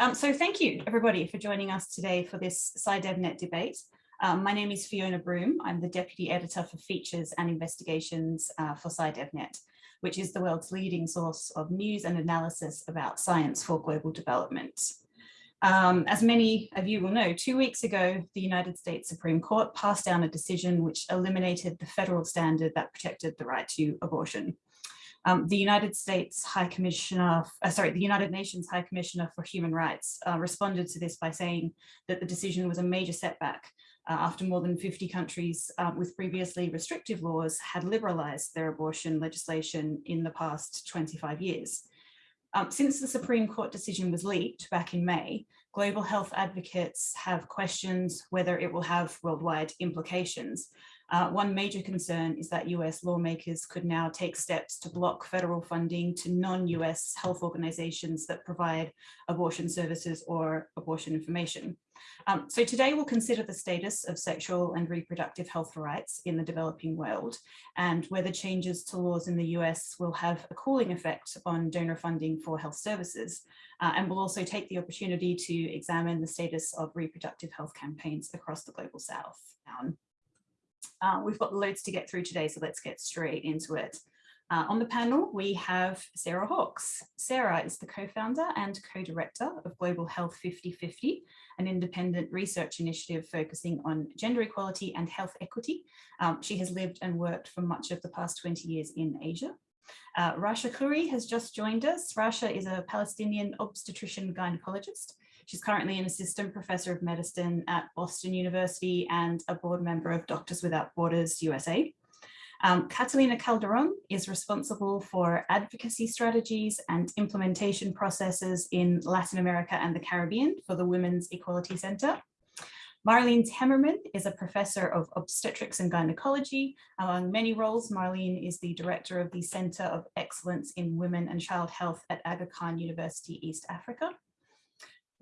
Um, so thank you everybody for joining us today for this SciDevNet debate. Um, my name is Fiona Broom. I'm the Deputy Editor for Features and Investigations uh, for SciDevNet, which is the world's leading source of news and analysis about science for global development. Um, as many of you will know, two weeks ago, the United States Supreme Court passed down a decision which eliminated the federal standard that protected the right to abortion. Um, the United States High Commissioner, uh, sorry, the United Nations High Commissioner for Human Rights uh, responded to this by saying that the decision was a major setback uh, after more than 50 countries uh, with previously restrictive laws had liberalized their abortion legislation in the past 25 years. Um, since the Supreme Court decision was leaked back in May, global health advocates have questions whether it will have worldwide implications, uh, one major concern is that US lawmakers could now take steps to block federal funding to non-US health organizations that provide abortion services or abortion information. Um, so today we'll consider the status of sexual and reproductive health rights in the developing world and whether changes to laws in the US will have a cooling effect on donor funding for health services. Uh, and we'll also take the opportunity to examine the status of reproductive health campaigns across the global south. Uh, we've got loads to get through today, so let's get straight into it. Uh, on the panel, we have Sarah Hawkes. Sarah is the co-founder and co-director of Global Health 5050, an independent research initiative focusing on gender equality and health equity. Um, she has lived and worked for much of the past 20 years in Asia. Uh, Rasha Khoury has just joined us. Rasha is a Palestinian obstetrician gynecologist She's currently an assistant professor of medicine at Boston University and a board member of Doctors Without Borders USA. Um, Catalina Calderon is responsible for advocacy strategies and implementation processes in Latin America and the Caribbean for the Women's Equality Center. Marlene Temmerman is a professor of obstetrics and gynecology. Among many roles, Marlene is the director of the Center of Excellence in Women and Child Health at Aga Khan University, East Africa.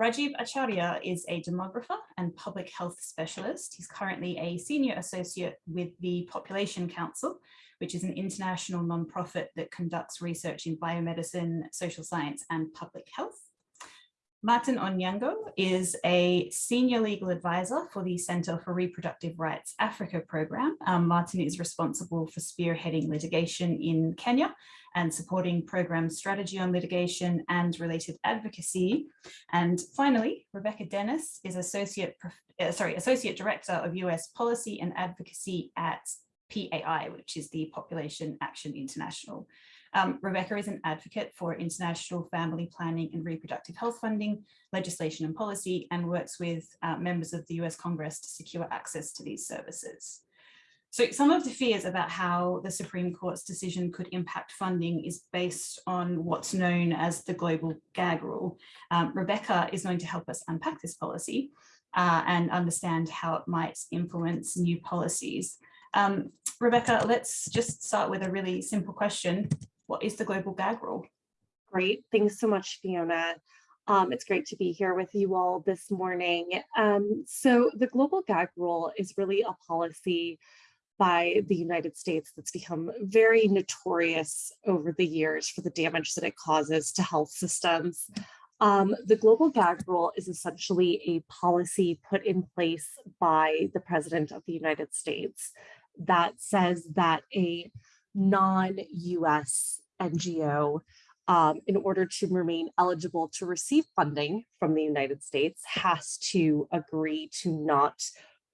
Rajiv Acharya is a demographer and public health specialist. He's currently a senior associate with the Population Council, which is an international nonprofit that conducts research in biomedicine, social science, and public health. Martin Onyango is a senior legal advisor for the Center for Reproductive Rights Africa program. Um, Martin is responsible for spearheading litigation in Kenya and supporting program strategy on litigation and related advocacy. And finally, Rebecca Dennis is associate, uh, sorry, associate director of US policy and advocacy at PAI, which is the Population Action International. Um, Rebecca is an advocate for international family planning and reproductive health funding, legislation and policy, and works with uh, members of the US Congress to secure access to these services. So some of the fears about how the Supreme Court's decision could impact funding is based on what's known as the global gag rule. Um, Rebecca is going to help us unpack this policy uh, and understand how it might influence new policies. Um, Rebecca, let's just start with a really simple question. What is the global gag rule? Great, thanks so much, Fiona. Um, it's great to be here with you all this morning. Um, so the global gag rule is really a policy by the United States that's become very notorious over the years for the damage that it causes to health systems. Um, the global gag rule is essentially a policy put in place by the president of the United States that says that a non-US NGO um, in order to remain eligible to receive funding from the United States has to agree to not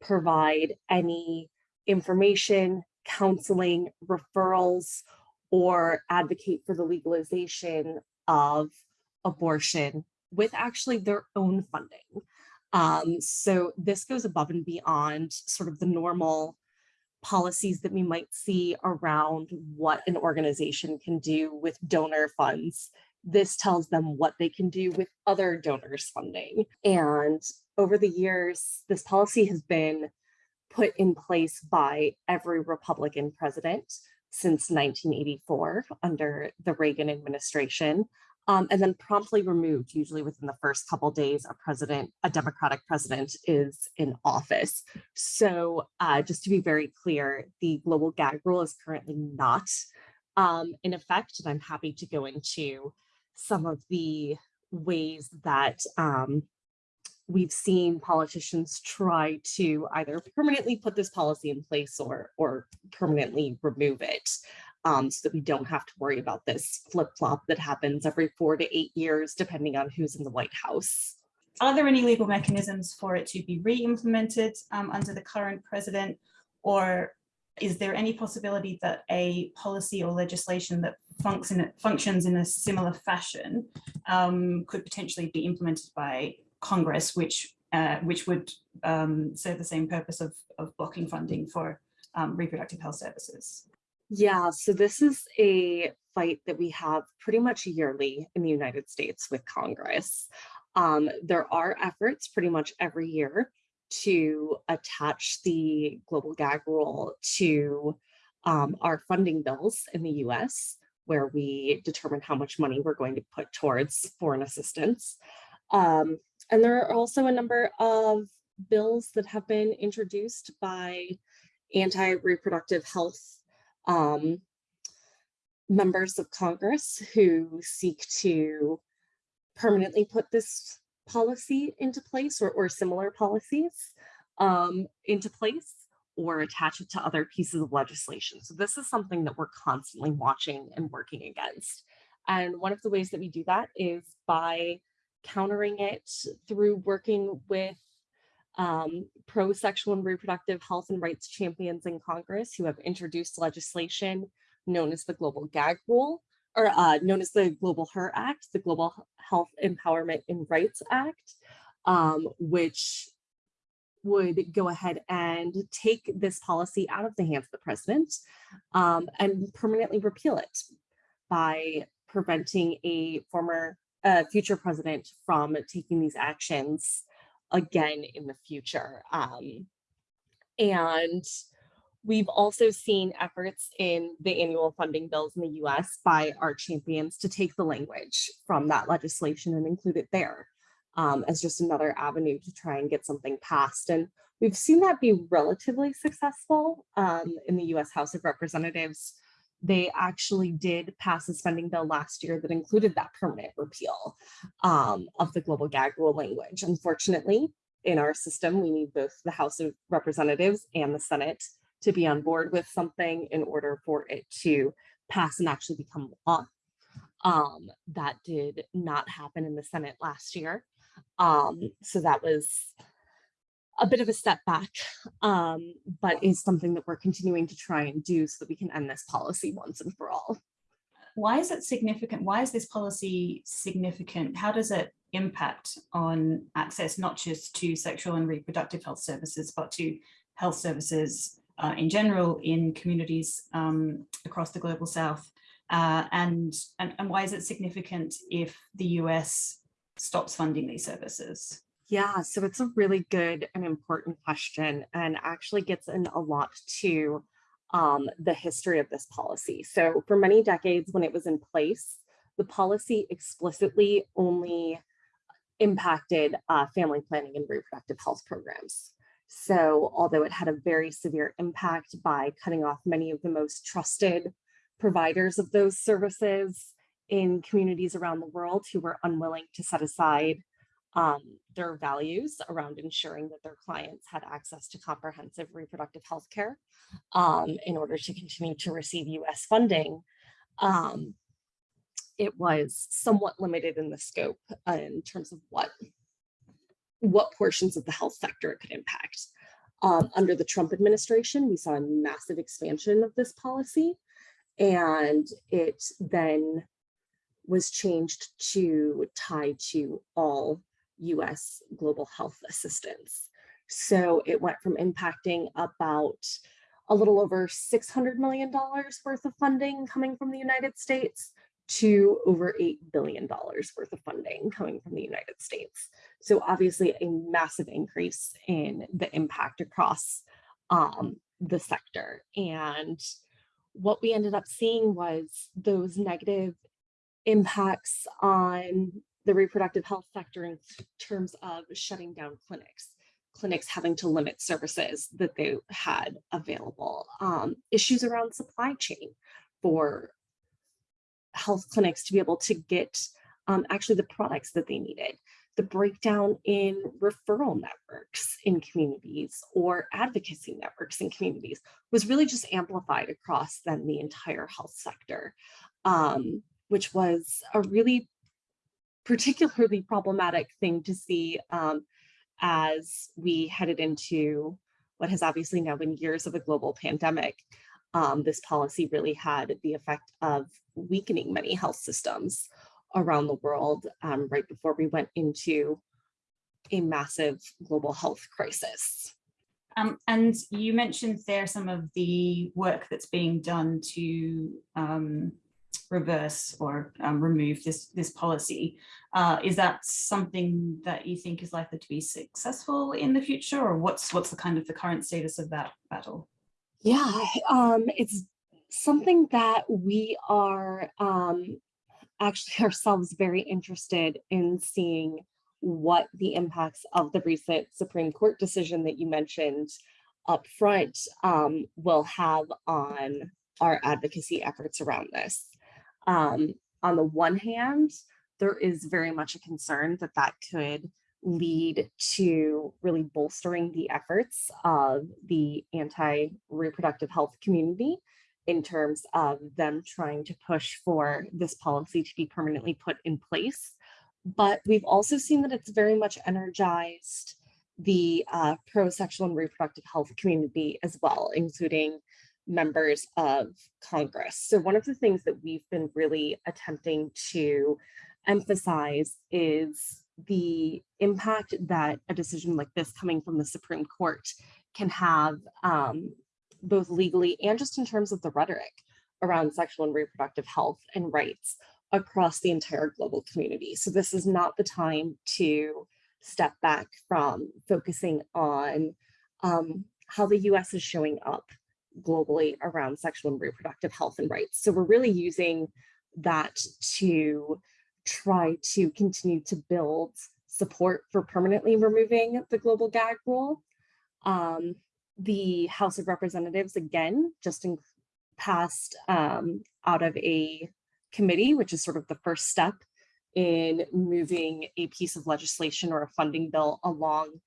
provide any information, counseling, referrals, or advocate for the legalization of abortion with actually their own funding. Um, so this goes above and beyond sort of the normal policies that we might see around what an organization can do with donor funds. This tells them what they can do with other donors funding. And over the years, this policy has been put in place by every Republican president since 1984 under the Reagan administration, um, and then promptly removed, usually within the first couple days a president, a Democratic president is in office. So uh, just to be very clear, the global gag rule is currently not um, in effect, and I'm happy to go into some of the ways that um, we've seen politicians try to either permanently put this policy in place or, or permanently remove it um, so that we don't have to worry about this flip flop that happens every four to eight years, depending on who's in the White House. Are there any legal mechanisms for it to be re-implemented um, under the current president? Or is there any possibility that a policy or legislation that function, functions in a similar fashion um, could potentially be implemented by Congress, which uh, which would um, serve the same purpose of, of blocking funding for um, reproductive health services? Yeah, so this is a fight that we have pretty much yearly in the United States with Congress. Um, there are efforts pretty much every year to attach the global gag rule to um, our funding bills in the US, where we determine how much money we're going to put towards foreign assistance. Um, and there are also a number of bills that have been introduced by anti-reproductive health um, members of Congress who seek to permanently put this policy into place or, or similar policies um, into place or attach it to other pieces of legislation. So this is something that we're constantly watching and working against. And one of the ways that we do that is by countering it through working with um, pro-sexual and reproductive health and rights champions in Congress who have introduced legislation known as the Global Gag Rule, or uh, known as the Global HER Act, the Global Health Empowerment and Rights Act, um, which would go ahead and take this policy out of the hands of the president um, and permanently repeal it by preventing a former uh, future president from taking these actions again in the future. Um, and we've also seen efforts in the annual funding bills in the US by our champions to take the language from that legislation and include it there um, as just another avenue to try and get something passed. And we've seen that be relatively successful um, in the US House of Representatives they actually did pass a spending bill last year that included that permanent repeal um, of the global gag rule language. Unfortunately, in our system, we need both the House of Representatives and the Senate to be on board with something in order for it to pass and actually become law. Um, that did not happen in the Senate last year. Um, so that was a bit of a step back, um, but is something that we're continuing to try and do so that we can end this policy once and for all. Why is it significant? Why is this policy significant? How does it impact on access, not just to sexual and reproductive health services, but to health services uh, in general in communities um, across the global south? Uh, and, and, and why is it significant if the US stops funding these services? Yeah, so it's a really good and important question and actually gets in a lot to um, the history of this policy. So for many decades when it was in place, the policy explicitly only impacted uh, family planning and reproductive health programs. So although it had a very severe impact by cutting off many of the most trusted providers of those services in communities around the world who were unwilling to set aside um, their values around ensuring that their clients had access to comprehensive reproductive health care um, in order to continue to receive US funding, um, it was somewhat limited in the scope uh, in terms of what, what portions of the health sector it could impact. Um, under the Trump administration, we saw a massive expansion of this policy and it then was changed to tie to all US global health assistance. So it went from impacting about a little over $600 million worth of funding coming from the United States to over $8 billion worth of funding coming from the United States. So obviously a massive increase in the impact across um, the sector. And what we ended up seeing was those negative impacts on the reproductive health sector in terms of shutting down clinics, clinics having to limit services that they had available, um, issues around supply chain for health clinics to be able to get um, actually the products that they needed, the breakdown in referral networks in communities or advocacy networks in communities was really just amplified across then the entire health sector, um, which was a really particularly problematic thing to see um, as we headed into what has obviously now been years of a global pandemic. Um, this policy really had the effect of weakening many health systems around the world um, right before we went into a massive global health crisis. Um, and you mentioned there some of the work that's being done to um, reverse or um, remove this this policy. Uh, is that something that you think is likely to be successful in the future, or what's what's the kind of the current status of that battle? Yeah, um, it's something that we are um, actually ourselves very interested in seeing what the impacts of the recent Supreme Court decision that you mentioned up front um, will have on our advocacy efforts around this. Um, on the one hand, there is very much a concern that that could lead to really bolstering the efforts of the anti-reproductive health community in terms of them trying to push for this policy to be permanently put in place. But we've also seen that it's very much energized the uh, pro-sexual and reproductive health community as well, including members of Congress. So one of the things that we've been really attempting to emphasize is the impact that a decision like this coming from the Supreme Court can have um, both legally and just in terms of the rhetoric around sexual and reproductive health and rights across the entire global community. So this is not the time to step back from focusing on um, how the US is showing up globally around sexual and reproductive health and rights. So we're really using that to try to continue to build support for permanently removing the global gag rule. Um, the House of Representatives, again, just in, passed um, out of a committee, which is sort of the first step in moving a piece of legislation or a funding bill along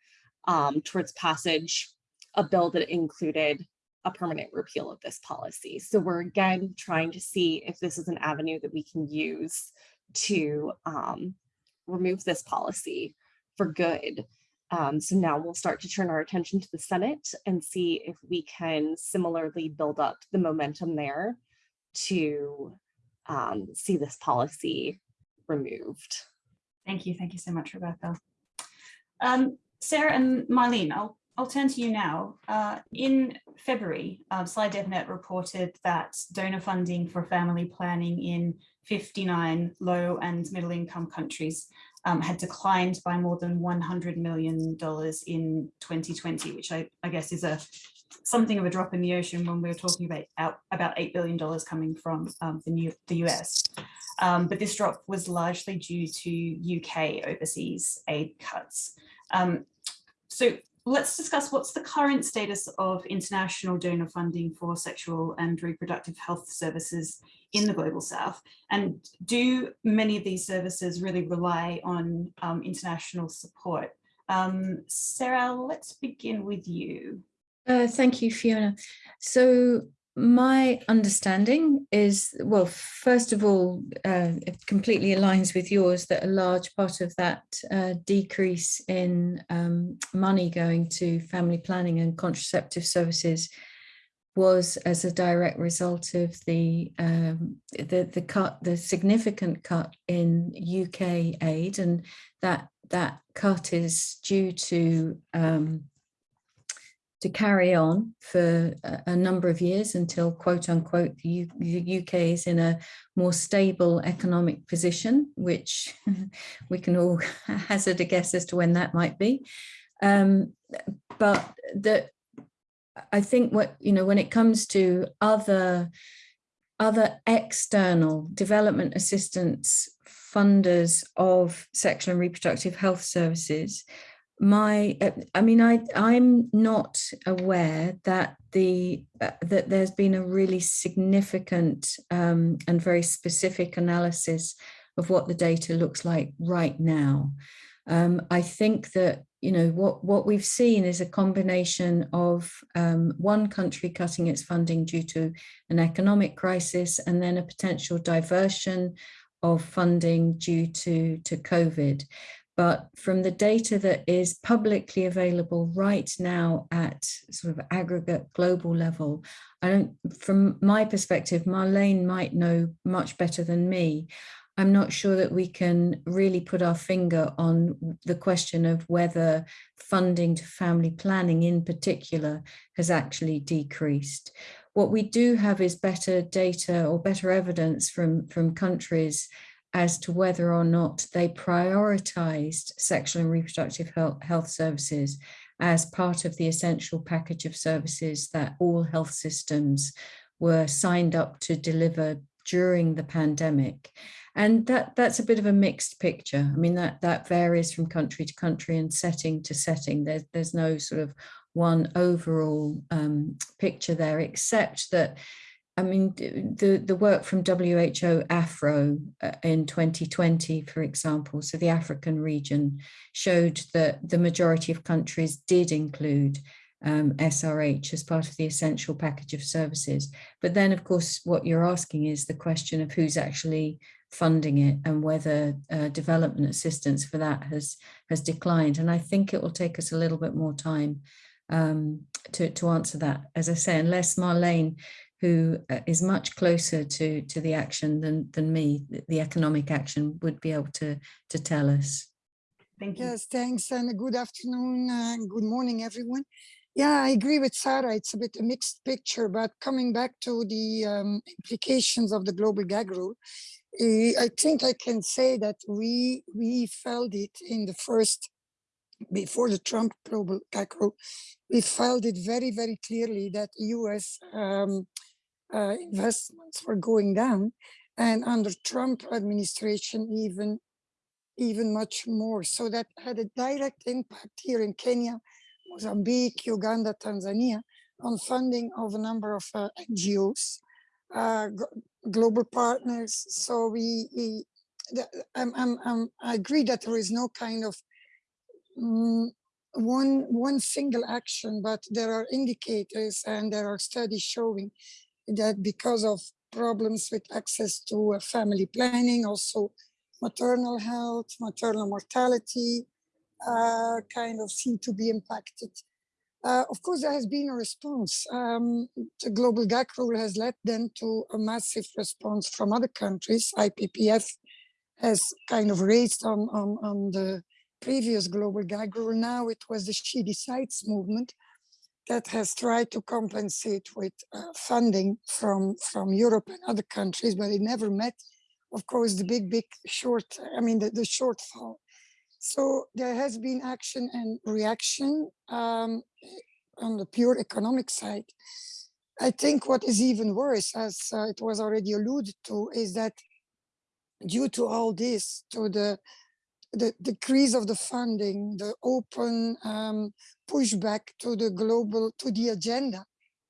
um, towards passage, a bill that included a permanent repeal of this policy. So we're again trying to see if this is an avenue that we can use to um, remove this policy for good. Um, so now we'll start to turn our attention to the Senate and see if we can similarly build up the momentum there to um, see this policy removed. Thank you. Thank you so much, Rebecca. Um, Sarah and Marlene, I'll, I'll turn to you now. Uh, in February, uh, SciDevNet reported that donor funding for family planning in 59 low and middle income countries um, had declined by more than $100 million in 2020, which I, I, guess is a something of a drop in the ocean when we're talking about about $8 billion coming from um, the, new, the US. Um, but this drop was largely due to UK overseas aid cuts. Um, so let's discuss what's the current status of international donor funding for sexual and reproductive health services in the global south. And do many of these services really rely on um, international support? Um, sarah let's begin with you. Uh, thank you fiona. So my understanding is, well, first of all, uh, it completely aligns with yours that a large part of that uh, decrease in um, money going to family planning and contraceptive services was as a direct result of the um, the the cut, the significant cut in UK aid, and that that cut is due to um, to carry on for a, number of years until quote unquote the, the UK is in a more stable economic position, which we can all hazard a guess as to when that might be. Um, but the, I think what, you know, when it comes to other, other external development assistance funders of sexual and reproductive health services, my i mean i i'm not aware that the uh, that there's been a really significant um, and very specific analysis of what the data looks like right now. Um, I think that you know what what we've seen is a combination of um, one country cutting its funding due to an economic crisis and then a potential diversion of funding due to to COVID. But from the data that is publicly available right now at sort of aggregate global level, I don't, from my perspective, Marlene might know much better than me. I'm not sure that we can really put our finger on the question of whether funding to family planning in particular has actually decreased. What we do have is better data or better evidence from, from countries as to whether or not they prioritized sexual and reproductive health, health services as part of the essential package of services that all health systems were signed up to deliver during the pandemic. And that, that's a bit of a mixed picture. I mean, that, that varies from country to country and setting to setting. There's, there's no sort of one overall um, picture there, except that I mean, the, the work from WHO AFRO uh, in 2020, for example, so the African region showed that the majority of countries did include um, SRH as part of the essential package of services. But then, of course, what you're asking is the question of who's actually funding it and whether uh, development assistance for that has has declined. And I think it will take us a little bit more time um, to, to answer that. As I say, unless Marlene who uh, much closer to to the action than than me. The economic action would be able to to tell us. Thank you. Yes thanks and good afternoon and good morning everyone. Yeah i agree with sarah. It's a bit a mixed picture but coming back to the um, implications of the global gag rule uh, i think i can say that we we felt it in the first before the Trump global rule, we felt it very, very clearly that U.S. Um, uh, investments were going down and under Trump administration even even much more so that had a direct impact here in Kenya Mozambique Uganda Tanzania on funding of a number of uh, NGOs uh, global partners so we, we I'm, I'm, I'm, I agree that there is no kind of um, one one single action but there are indicators and there are studies showing that because of problems with access to uh, family planning, also maternal health, maternal mortality, uh, kind of seem to be impacted. Uh, of course, there has been a response. Um, the global gag rule has led then to a massive response from other countries. IPPF has kind of raised on, on, on the previous global gag rule. Now it was the She Decides movement that has tried to compensate with uh, funding from, from Europe and other countries, but it never met, of course, the big, big short, I mean, the, the shortfall. So there has been action and reaction um, on the pure economic side. I think what is even worse, as uh, it was already alluded to, is that due to all this, to the the decrease of the funding, the open um, pushback to the global, to the agenda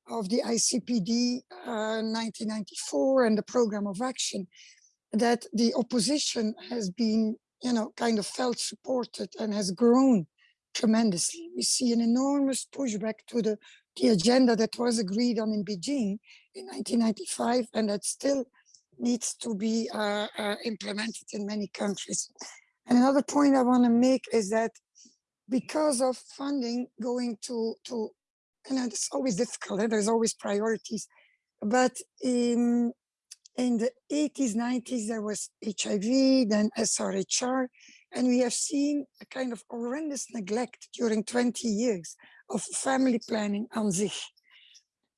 of the ICPD uh, 1994 and the program of action, that the opposition has been, you know, kind of felt supported and has grown tremendously. We see an enormous pushback to the, the agenda that was agreed on in Beijing in 1995 and that still needs to be uh, uh, implemented in many countries. And another point I want to make is that because of funding going to, to know, it's always difficult, and there's always priorities. But in, in the 80s, 90s, there was HIV, then SRHR, and we have seen a kind of horrendous neglect during 20 years of family planning on sich.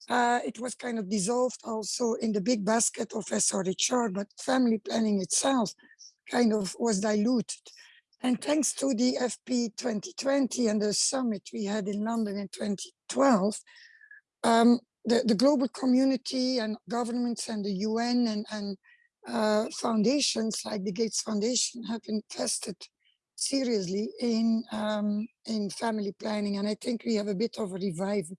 Uh, it was kind of dissolved also in the big basket of SRHR, but family planning itself kind of was diluted. And thanks to the FP 2020 and the summit we had in London in 2012, um, the, the global community and governments and the UN and, and uh, foundations like the Gates Foundation have invested seriously in um, in family planning, and I think we have a bit of a revival.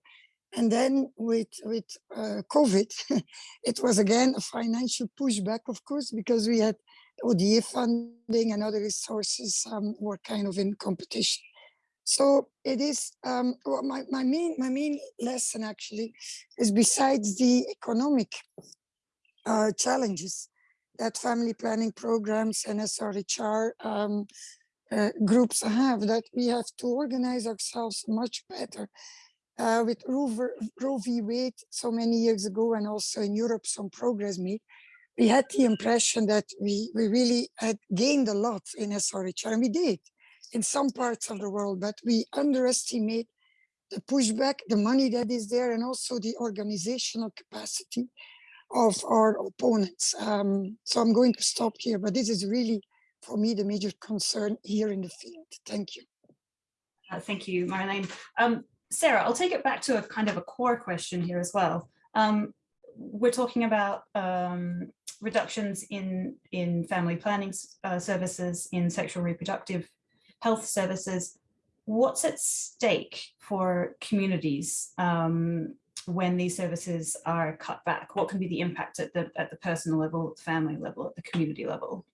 And then with with uh, COVID, it was again a financial pushback, of course, because we had ODA funding and other resources um, were kind of in competition. So it is um, well, my, my main my main lesson actually is besides the economic uh, challenges that family planning programs and SRHR um, uh, groups have that we have to organize ourselves much better. Uh, with Roe v. Wade so many years ago and also in Europe some progress made, we had the impression that we, we really had gained a lot in SRHR and we did in some parts of the world, but we underestimate the pushback, the money that is there, and also the organizational capacity of our opponents. Um, so I'm going to stop here, but this is really, for me, the major concern here in the field. Thank you. Uh, thank you, Marlene. Um, Sarah, I'll take it back to a kind of a core question here as well. Um, we're talking about um, reductions in, in family planning uh, services, in sexual reproductive health services. What's at stake for communities um, when these services are cut back? What can be the impact at the, at the personal level, at the family level, at the community level?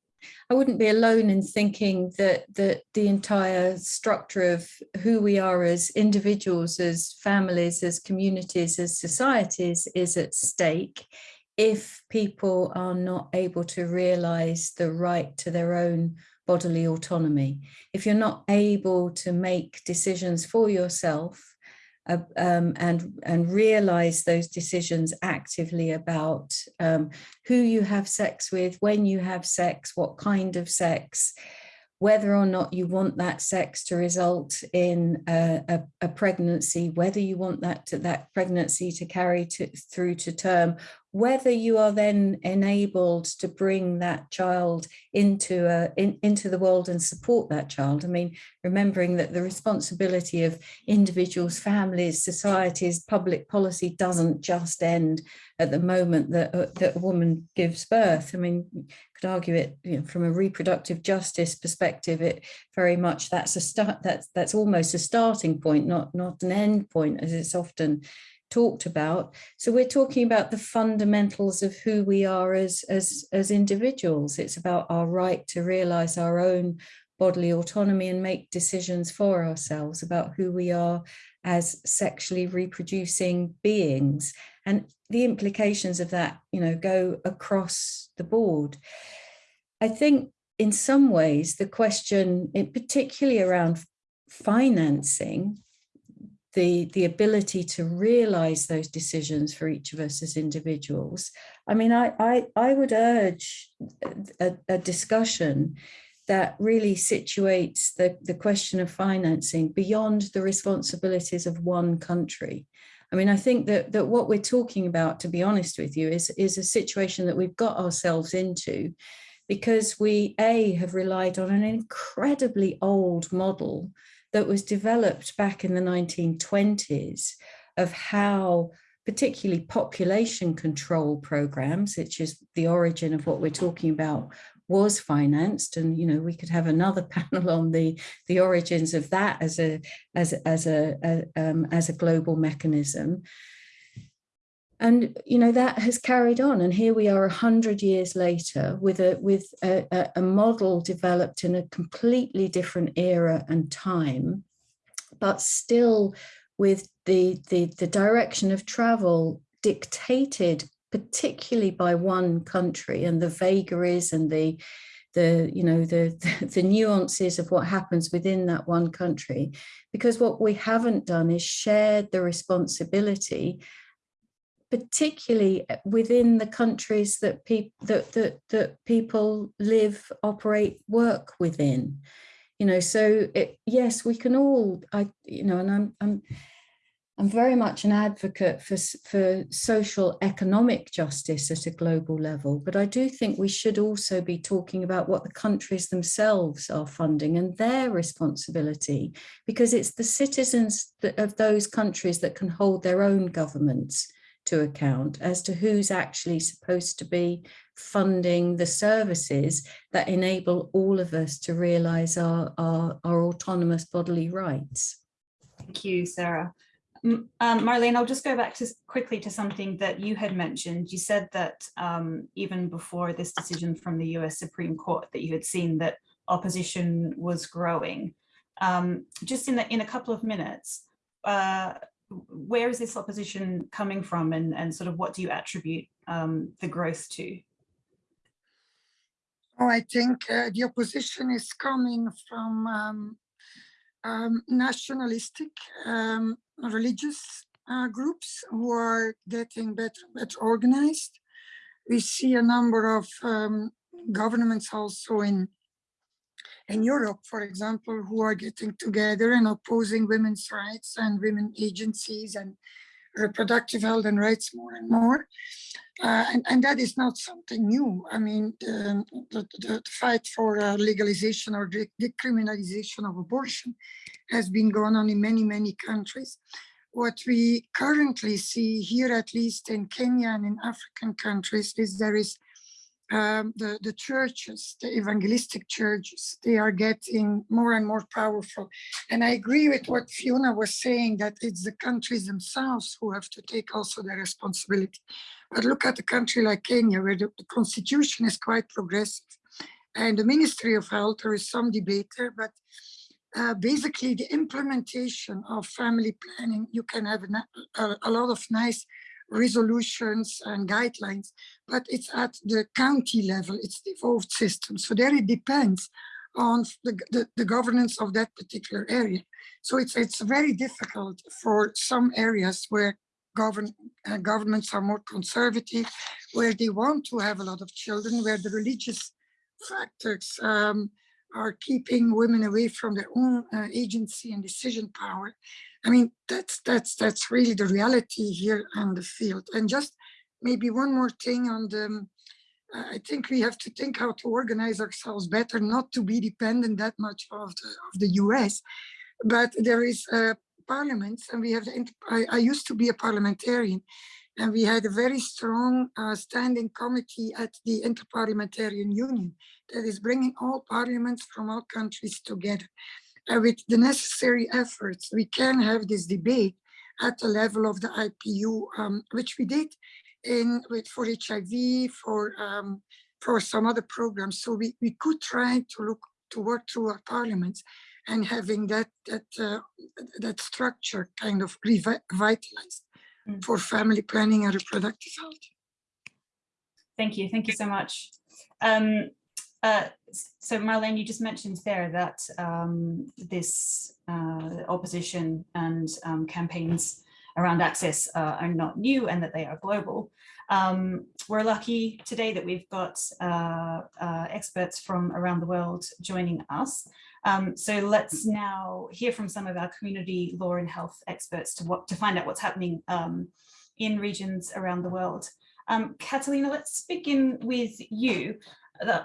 I wouldn't be alone in thinking that that the entire structure of who we are as individuals, as families, as communities, as societies is at stake if people are not able to realize the right to their own bodily autonomy. If you're not able to make decisions for yourself um, and, and realize those decisions actively about um, who you have sex with, when you have sex, what kind of sex, whether or not you want that sex to result in a, a, a pregnancy, whether you want that to, that pregnancy to carry to, through to term, whether you are then enabled to bring that child into a, in, into the world and support that child. I mean, remembering that the responsibility of individuals, families, societies, public policy doesn't just end at the moment that, uh, that a woman gives birth. I mean, you could argue it you know, from a reproductive justice perspective. It very much that's a start. That's that's almost a starting point, not not an end point, as it's often talked about. So we're talking about the fundamentals of who we are as, as, as individuals. It's about our right to realize our own bodily autonomy and make decisions for ourselves about who we are as sexually reproducing beings. And the implications of that, you know, go across the board. I think in some ways, the question, particularly around financing, the, the ability to realize those decisions for each of us as individuals. I mean, I, I, I would urge a, a discussion that really situates the, the question of financing beyond the responsibilities of one country. I mean, I think that, that what we're talking about, to be honest with you, is, is a situation that we've got ourselves into because we, A, have relied on an incredibly old model that was developed back in the 1920s of how particularly population control programs, which is the origin of what we're talking about, was financed. And, you know, we could have another panel on the, the origins of that as a, as, as a, a um, as a global mechanism and you know that has carried on. And here we are a hundred years later with a with a, a, model developed in a completely different era and time but still with the the, the direction of travel dictated particularly by one country and the vagaries and the the you know the, the nuances of what happens within that one country. Because what we haven't done is shared the responsibility particularly uh, within the countries that people that, that that people live operate work within. You know so it, yes we can all i you know and i'm i'm i'm very much an advocate for for social economic justice at a global level but i do think we should also be talking about what the countries themselves are funding and their responsibility because it's the citizens of those countries that can hold their own governments to account as to who's actually supposed to be funding the services that enable all of us to realize our, our, our autonomous bodily rights. Thank you, Sarah. Um, Marlene, I'll just go back to quickly to something that you had mentioned. You said that um, even before this decision from the US Supreme Court, that you had seen that opposition was growing. Um, just in the, in a couple of minutes, uh, where is this opposition coming from, and and sort of what do you attribute um, the growth to? Oh, I think uh, the opposition is coming from um, um, nationalistic um, religious uh, groups who are getting better, better organized. We see a number of um, governments also in in Europe, for example, who are getting together and opposing women's rights and women agencies and reproductive health and rights more and more. Uh, and, and that is not something new. I mean, the, the, the fight for uh, legalization or de- decriminalization of abortion has been going on in many, many countries. What we currently see here, at least in Kenya and in African countries, is there is um, the, the churches, the evangelistic churches, they are getting more and more powerful. And I agree with what Fiona was saying, that it's the countries themselves who have to take also the responsibility. But look at a country like Kenya, where the, the constitution is quite progressive. And the Ministry of Health, there is some debate there, but uh, basically the implementation of family planning, you can have a, a, a lot of nice resolutions and guidelines, but it's at the county level, it's devolved system. So there it depends on the, the, the governance of that particular area. So it's, it's very difficult for some areas where govern, uh, governments are more conservative, where they want to have a lot of children, where the religious factors um, are keeping women away from their own uh, agency and decision power. I mean, that's that's that's really the reality here on the field. And just maybe one more thing on the, um, I think we have to think how to organize ourselves better, not to be dependent that much of the of the US. But there is parliaments, and we have the. I, I used to be a parliamentarian, and we had a very strong uh, standing committee at the Interparliamentarian Union that is bringing all parliaments from all countries together. And with the necessary efforts, we can have this debate at the level of the IPU, um, which we did in with for HIV, for um, for some other programs. So we, we could try to look to work through our parliaments and having that that uh, that structure kind of revitalized Mm. for family planning and reproductive health. Thank you. Thank you so much. Um, uh, so Marlene, you just mentioned there that um, this uh, opposition and um, campaigns around access uh, are not new and that they are global. Um, we're lucky today that we've got uh, uh, experts from around the world joining us. Um, so let's now hear from some of our community law and health experts to what to find out what's happening um, in regions around the world. Um, Catalina, let's begin with you.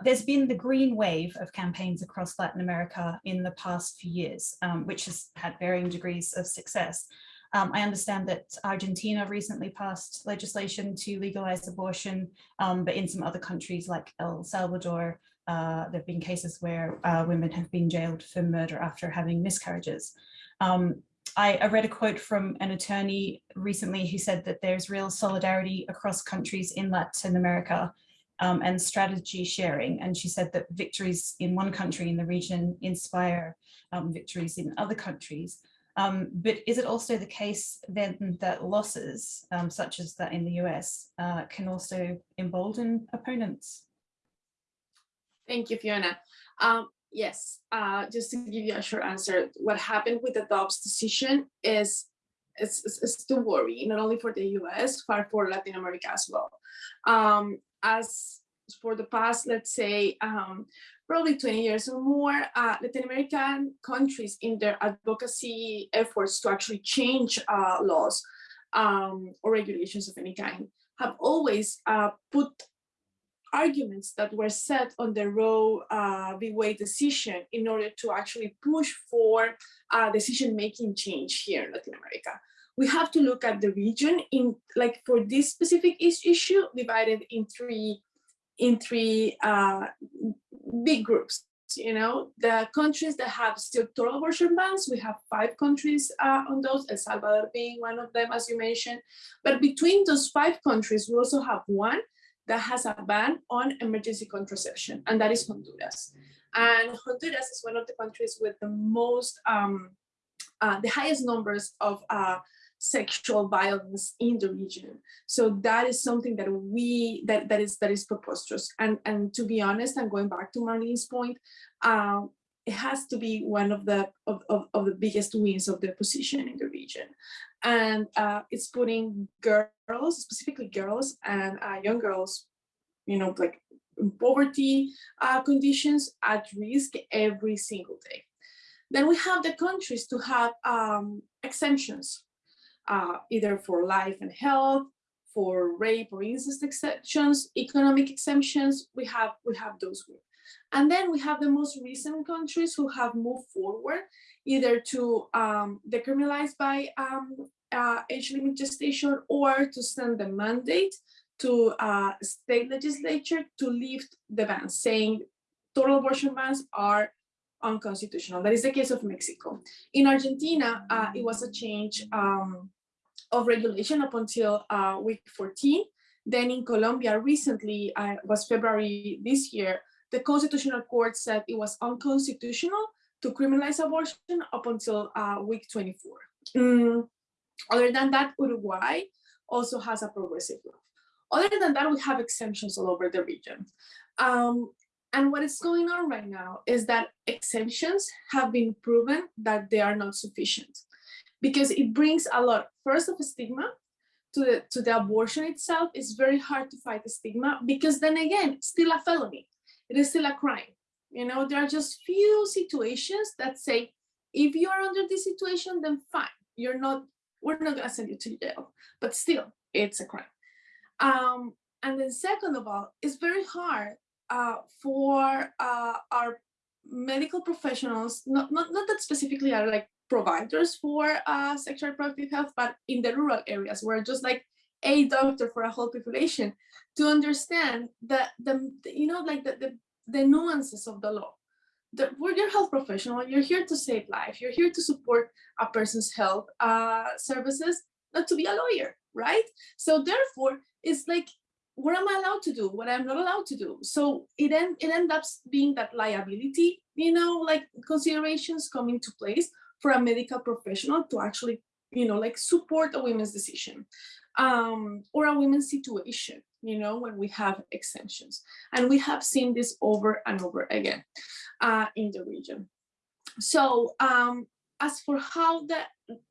There's been the green wave of campaigns across Latin America in the past few years, um, which has had varying degrees of success. Um, I understand that Argentina recently passed legislation to legalize abortion, um, but in some other countries like El Salvador, uh, there have been cases where uh, women have been jailed for murder after having miscarriages. Um, I, I read a quote from an attorney recently who said that there's real solidarity across countries in Latin America um, and strategy sharing. And she said that victories in one country in the region inspire um, victories in other countries. Um, but is it also the case then that losses, um, such as that in the US, uh, can also embolden opponents? Thank you, Fiona. Um, yes, uh, just to give you a short answer, what happened with the Dobbs decision is it's, it's, it's to worry, not only for the US, but for Latin America as well. Um, as for the past, let's say, um, probably 20 years or more, uh, Latin American countries in their advocacy efforts to actually change uh, laws um, or regulations of any kind have always uh, put arguments that were set on the Roe uh, v. Wade decision in order to actually push for uh, decision-making change here in Latin America. We have to look at the region in like for this specific issue divided in three in three uh, big groups. you know, the countries that have still total abortion bans, we have five countries uh, on those, El Salvador being one of them, as you mentioned. But between those five countries, we also have one that has a ban on emergency contraception, and that is Honduras. And Honduras is one of the countries with the most, um, uh, the highest numbers of uh, sexual violence in the region. So that is something that we that that is that is preposterous. And and to be honest, I'm going back to Marlene's point. Um, it has to be one of the of, of, of the biggest wins of the opposition in the region. And uh, it's putting girls, specifically girls and uh, young girls, you know, like poverty uh, conditions at risk every single day. Then we have the countries to have um, exemptions uh, either for life and health, for rape or incest exceptions, economic exemptions, we have, we have those groups. And then we have the most recent countries who have moved forward either to um, decriminalize by um, uh, age limit gestation or to send the mandate to uh, state legislature to lift the ban, saying total abortion bans are unconstitutional. That is the case of Mexico. In Argentina, uh, it was a change um, of regulation up until uh, week 14. Then in Colombia, recently, uh, was February this year, the Constitutional Court said it was unconstitutional to criminalize abortion up until uh, week 24. Mm. Other than that, Uruguay also has a progressive law. Other than that, we have exemptions all over the region. Um, and what is going on right now is that exemptions have been proven that they are not sufficient because it brings a lot, first of stigma to the, to the abortion itself. It's very hard to fight the stigma because then again, still a felony. It is still a crime. You know, there are just few situations that say, if you are under this situation, then fine. You're not, we're not gonna send you to jail, but still, it's a crime. Um, and then second of all, it's very hard uh, for uh, our medical professionals, not, not, not that specifically are like providers for uh, sexual reproductive health, but in the rural areas where just like a doctor for a whole population to understand that the, you know, like the, the, the nuances of the law. The, we're your health professional, you're here to save life, you're here to support a person's health uh, services, not to be a lawyer, right? So therefore, it's like what am I allowed to do? What I'm not allowed to do. So it end, it ends up being that liability, you know, like considerations come into place for a medical professional to actually, you know, like support a women's decision um, or a women's situation, you know, when we have exemptions. And we have seen this over and over again uh, in the region. So um, as for how the,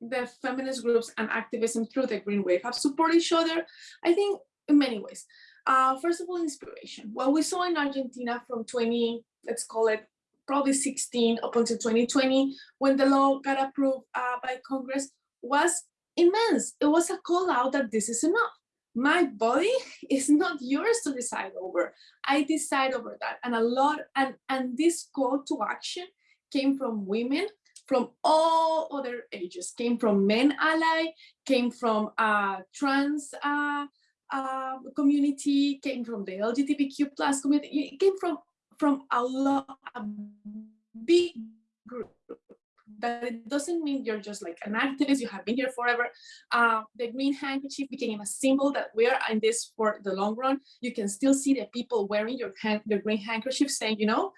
the feminist groups and activism through the Green Wave have supported each other, I think in many ways. Uh, first of all, inspiration. What we saw in Argentina from 20, let's call it probably 16 up until 2020, when the law got approved uh, by Congress, was immense. It was a call out that this is enough. My body is not yours to decide over. I decide over that. And a lot, and, and this call to action came from women from all other ages, came from men ally, came from uh, trans uh, uh, community, came from the LGBTQ plus community, it came from, from a lot, a big group. That it doesn't mean you're just like an activist, you have been here forever. Uh, the green handkerchief became a symbol that we are in this for the long run. You can still see the people wearing your, hand, your green handkerchief saying, you know,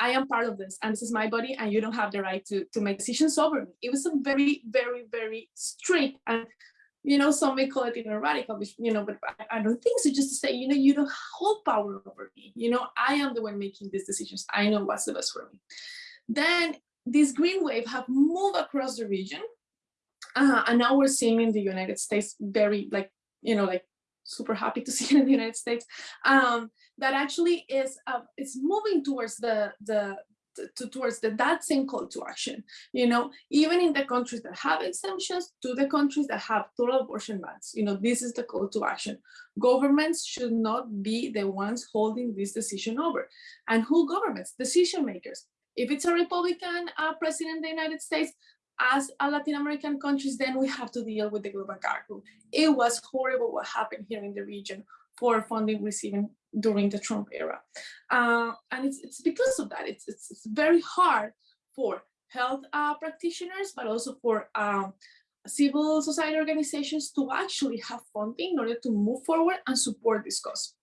I am part of this and this is my body and you don't have the right to, to make decisions over me. It was a very, very, very strict and you know, some may call it know, radical, you know, but I, I, don't think so. Just to say, you know, you don't hold power over me. You know, I am the one making these decisions. I know what's the best for me. Then this green wave have moved across the region. Uh, and now we're seeing in the United States very like, you know, like super happy to see in the United States, um, that actually is uh, it's moving towards the the to, towards the, that same call to action. You know, even in the countries that have exemptions to the countries that have total abortion bans, you know, this is the call to action. Governments should not be the ones holding this decision over. And who governments? Decision makers. If it's a Republican uh, president in the United States, as a Latin American countries, then we have to deal with the global rule. It was horrible what happened here in the region for funding receiving during the Trump era. Uh, and it's, it's because of that, it's, it's, it's very hard for health uh, practitioners, but also for um, civil society organizations to actually have funding in order to move forward and support this cause.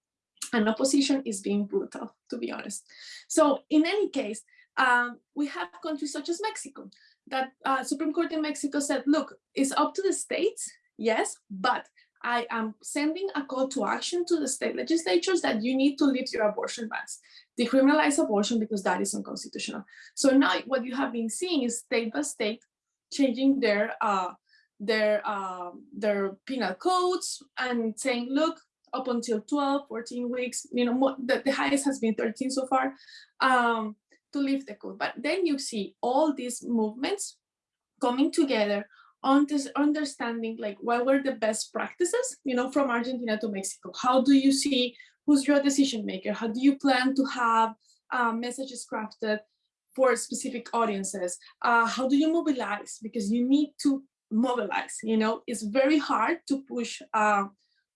And opposition is being brutal, to be honest. So in any case, um, we have countries such as Mexico, that uh, Supreme Court in Mexico said, look, it's up to the states, yes, but I am sending a call to action to the state legislatures that you need to lift your abortion bans, decriminalize abortion because that is unconstitutional. So now what you have been seeing is state by state changing their uh, their uh, their penal codes and saying, look, up until 12, 14 weeks, you know, more, the, the highest has been 13 so far, um, to lift the code. But then you see all these movements coming together on this understanding like what were the best practices, you know, from Argentina to Mexico. How do you see who's your decision maker? How do you plan to have uh, messages crafted for specific audiences? Uh, how do you mobilize? Because you need to mobilize, you know, it's very hard to push uh,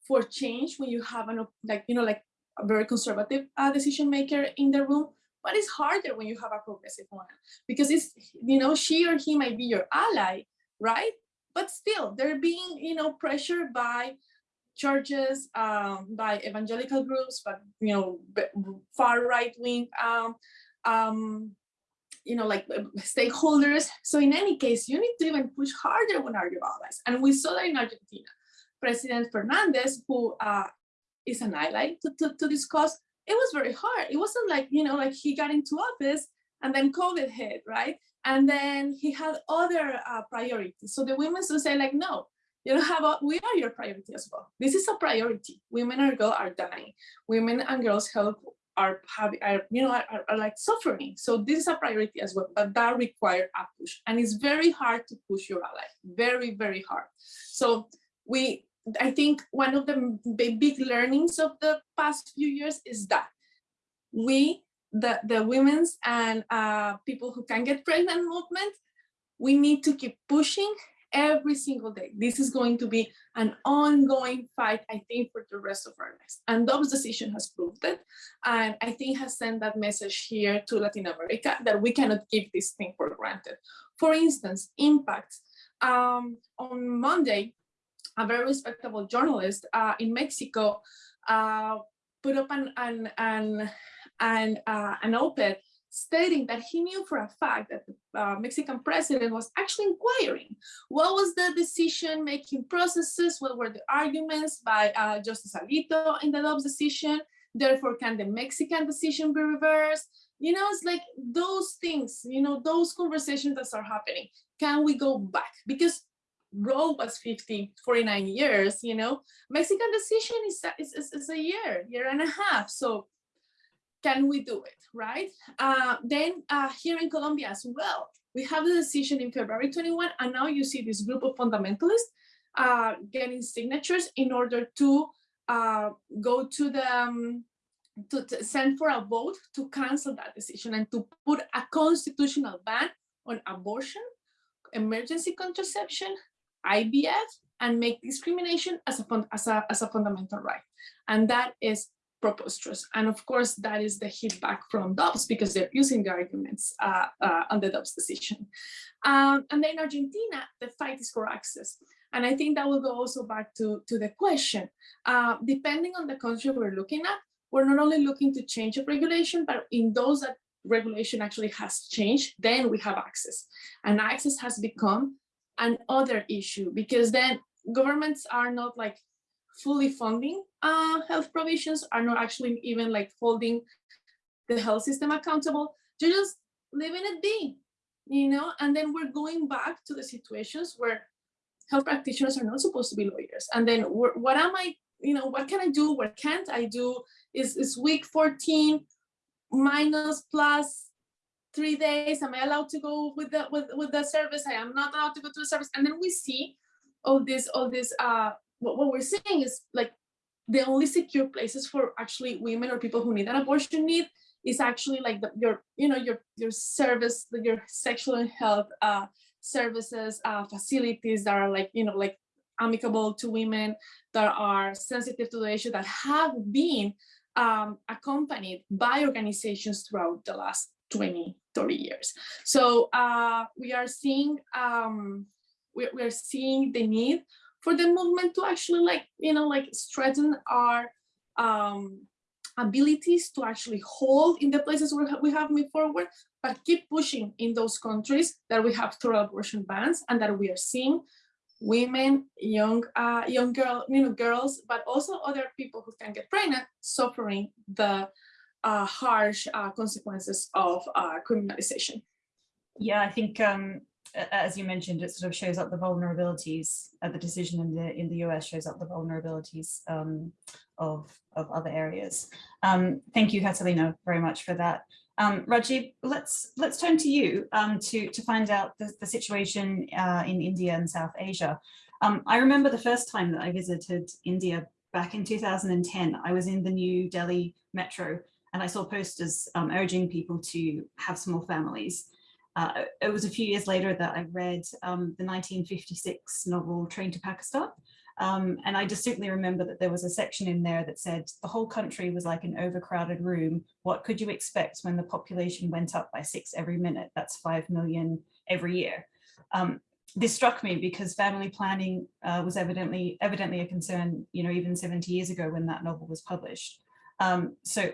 for change when you have an, like, you know, like a very conservative uh, decision maker in the room, but it's harder when you have a progressive one because it's, you know, she or he might be your ally, right? But still, they're being, you know, pressured by churches, um, by evangelical groups, but, you know, far right wing, um, um, you know, like stakeholders. So in any case, you need to even push harder when are your allies. And we saw that in Argentina. President Fernandez, who uh, is an ally to, to, to it was very hard. It wasn't like, you know, like he got into office and then COVID hit, right? And then he had other uh, priorities. So the women would say like, no, you don't have a, we are your priority as well. This is a priority. Women and girls are dying. Women and girls health are having, are, you know, are, are, like suffering. So this is a priority as well, but that requires a push. And it's very hard to push your ally, very, very hard. So we, I think one of the big learnings of the past few years is that we, the, the women's and uh, people who can get pregnant movement, we need to keep pushing every single day. This is going to be an ongoing fight, I think, for the rest of our lives. And Dobbs' decision has proved it. And I think has sent that message here to Latin America that we cannot give this thing for granted. For instance, impacts. Um, on Monday, a very respectable journalist uh, in Mexico uh, put up an, an, an, an, uh, an op-ed stating that he knew for a fact that the uh, Mexican president was actually inquiring what was the decision-making processes, what were the arguments by uh, Justice Alito in the Dobbs decision, therefore can the Mexican decision be reversed? You know, it's like those things, you know, those conversations that are happening. Can we go back? Because Roe was 50, 49 years, you know, Mexican decision is, is, is, is a year, year and a half. So can we do it, right? Uh, then uh, here in Colombia as well, we have the decision in February 21, and now you see this group of fundamentalists uh, getting signatures in order to uh, go to the, um, to, to, send for a vote to cancel that decision and to put a constitutional ban on abortion, emergency contraception, IVF, and make discrimination as a, as a, as a fundamental right. And that is preposterous. And of course, that is the hit back from Dobbs because they're using the arguments uh, uh, on the Dobbs decision. Um, and then Argentina, the fight is for access. And I think that will go also back to, to the question. Uh, depending on the country we're looking at, we're not only looking to change a regulation, but in those that regulation actually has changed, then we have access. And access has become an other issue because then governments are not like fully funding uh, health provisions, are not actually even like holding the health system accountable. They're just leaving it be, you know, and then we're going back to the situations where health practitioners are not supposed to be lawyers. And then what am I, you know, what can I do? What can't I do? Is, is week 14 minus plus three days? Am I allowed to go with the with, with the service? I am not allowed to go to the service. And then we see all this, all this uh what, what we're seeing is like the only secure places for actually women or people who need an abortion need is actually like the, your, you know, your your service, your sexual health uh, services, uh, facilities that are like, you know, like amicable to women, that are sensitive to the issue, that have been um, accompanied by organizations throughout the last 20, 30 years. So uh, we are seeing um, we, we are seeing the need for the movement to actually like you know like strengthen our um, abilities to actually hold in the places where we have moved forward, but keep pushing in those countries that we have total abortion bans and that we are seeing women, young, uh, young girl, you know, girls, but also other people who can get pregnant suffering the uh, harsh uh, consequences of uh, criminalization. Yeah, I think um, as you mentioned, it sort of shows up the vulnerabilities. Uh, the decision in the in the US shows up the vulnerabilities um, of of other areas. Um, thank you, Catalina, very much for that. Um, let's let's turn to you um, to to find out the, the situation uh, in India and South Asia. Um, I remember the first time that I visited India back in 2010. I was in the New Delhi metro and I saw posters um, urging people to have small families. Uh, it was a few years later that I read um, the 1956 novel Train to Pakistan. Um, and I distinctly remember that there was a section in there that said the whole country was like an overcrowded room. What could you expect when the population went up by six every minute? That's 5 million every year. Um, this struck me because family planning uh, was evidently evidently a concern, you know, even 70 years ago when that novel was published. Um, so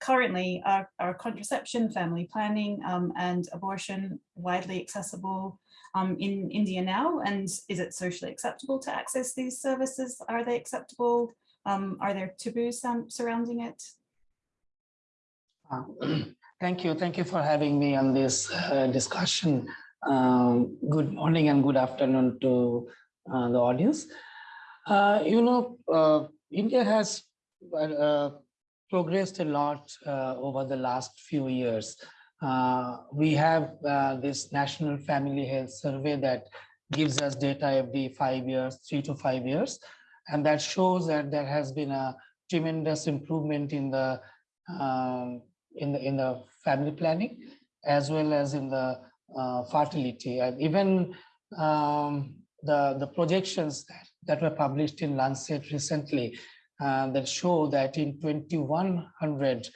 currently are, are contraception, family planning um, and abortion widely accessible um, in India now? And is it socially acceptable to access these services? Are they acceptable? Um, are there taboos surrounding it? Uh, thank you. Thank you for having me on this uh, discussion. Um, good morning and good afternoon to uh, the audience. Uh, you know, uh, India has uh, progressed a lot over the last few years. we have this National Family Health Survey that gives us data every five years, three to five years. And that shows that there has been a tremendous improvement in the um, in the in the family planning as well as in the uh, fertility and even um, the the projections that, that were published in Lancet recently uh, that show that in 2100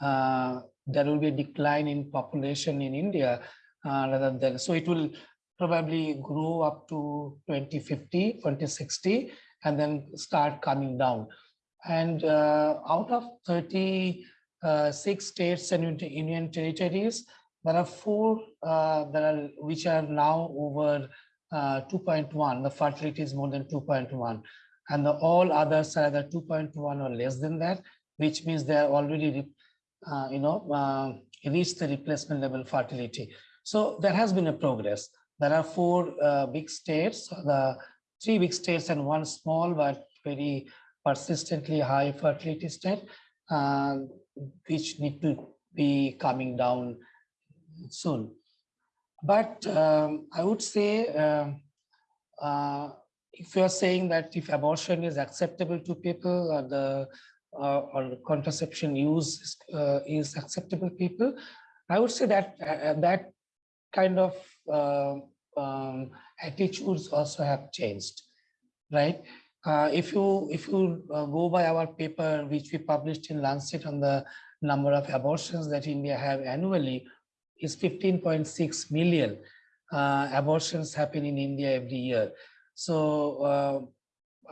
uh, there will be a decline in population in India uh, rather than so it will probably grow up to 2050 2060 and then start coming down and uh, out of 30 uh, states and union territories. There are four that are which are now over uh, 2.1. The fertility is more than 2.1, and the all others are either 2.1 or less than that, which means they are already, uh, you know, uh, reached the replacement level fertility. So there has been a progress. There are four uh, big states, the three big states and one small but very persistently high fertility state. Uh, which need to be coming down soon. But um, I would say, um, uh, if you're saying that if abortion is acceptable to people or the uh, or contraception use uh, is acceptable people, I would say that uh, that kind of uh, um, attitudes also have changed, right? Uh, if you if you uh, go by our paper, which we published in Lancet on the number of abortions that India have annually, is 15.6 million uh, abortions happen in India every year. So uh,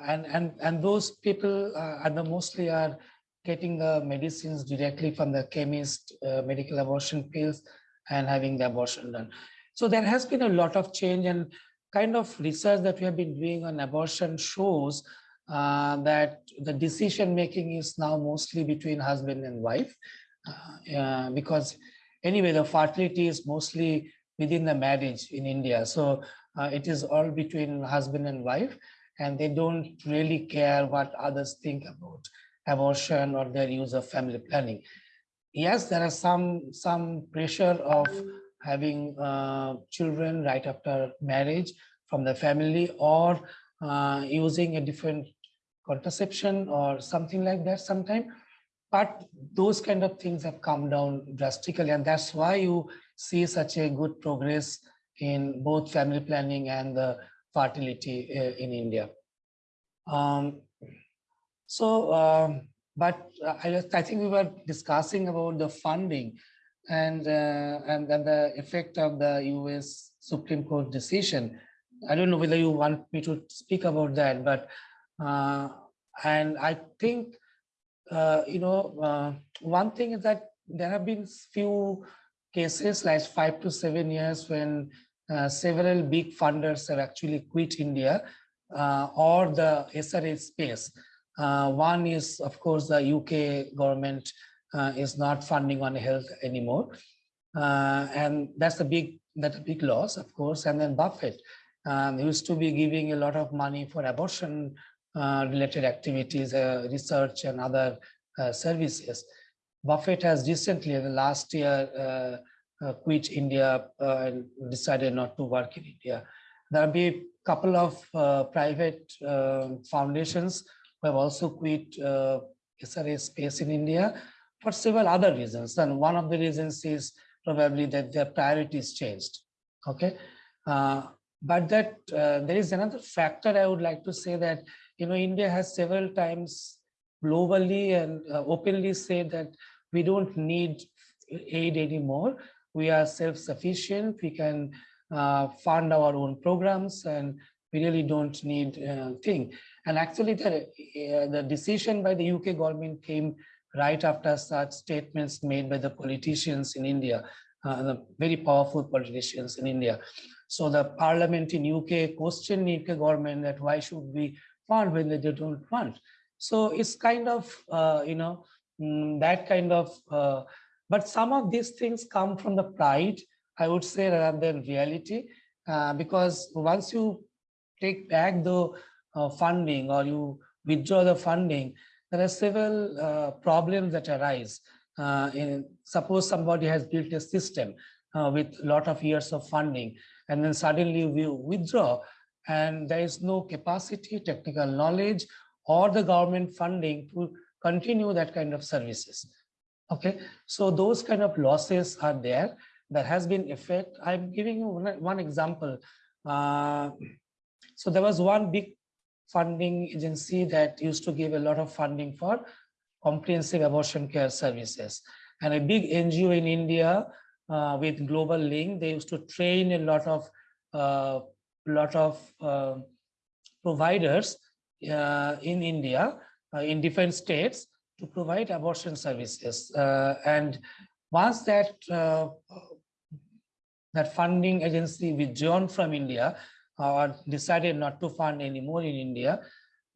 and and and those people uh, are the mostly are getting the medicines directly from the chemist, uh, medical abortion pills, and having the abortion done. So there has been a lot of change and kind of research that we have been doing on abortion shows uh, that the decision making is now mostly between husband and wife uh, uh, because anyway the fertility is mostly within the marriage in India so uh, it is all between husband and wife and they don't really care what others think about abortion or their use of family planning yes there are some some pressure of having uh, children right after marriage from the family or uh, using a different contraception or something like that sometime. But those kind of things have come down drastically and that's why you see such a good progress in both family planning and the fertility uh, in India. Um, so, um, but I, I think we were discussing about the funding and, uh, and the effect of the US Supreme Court decision. I don't know whether you want me to speak about that, but, uh, and I think, uh, you know, uh, one thing is that there have been few cases like five to seven years when uh, several big funders have actually quit India uh, or the SRA space. Uh, one is, of course, the UK government uh, is not funding on health anymore. Uh, and that's a big, that's a big loss, of course. And then Buffett um, used to be giving a lot of money for abortion uh, related activities, uh, research and other uh, services. Buffett has recently, in the last year, uh, uh, quit India uh, and decided not to work in India. There'll be a couple of uh, private uh, foundations who have also quit uh, SRA space in India for several other reasons. And one of the reasons is probably that their priorities changed. Okay. Uh, but that uh, there is another factor I would like to say that, you know, India has several times globally and uh, openly said that we don't need aid anymore. We are self-sufficient. We can uh, fund our own programs and we really don't need uh, thing. And actually the, uh, the decision by the UK government came right after such statements made by the politicians in India, uh, the very powerful politicians in India. So the parliament in UK questioned the UK government that why should we fund when they don't fund. So it's kind of, uh, you know, mm, that kind of, uh, but some of these things come from the pride, I would say, rather than reality, uh, because once you take back the uh, funding or you withdraw the funding, there are several uh, problems that arise. Uh, in, suppose somebody has built a system uh, with a lot of years of funding, and then suddenly we withdraw, and there is no capacity, technical knowledge, or the government funding to continue that kind of services. Okay, so those kind of losses are there. There has been effect. I'm giving you one, one example. Uh, so there was one big funding agency that used to give a lot of funding for comprehensive abortion care services. And a big NGO in India uh, with Global Link, they used to train a lot of uh, lot of uh, providers uh, in India, uh, in different states, to provide abortion services. Uh, and once that uh, that funding agency withdrawn from India or decided not to fund anymore in India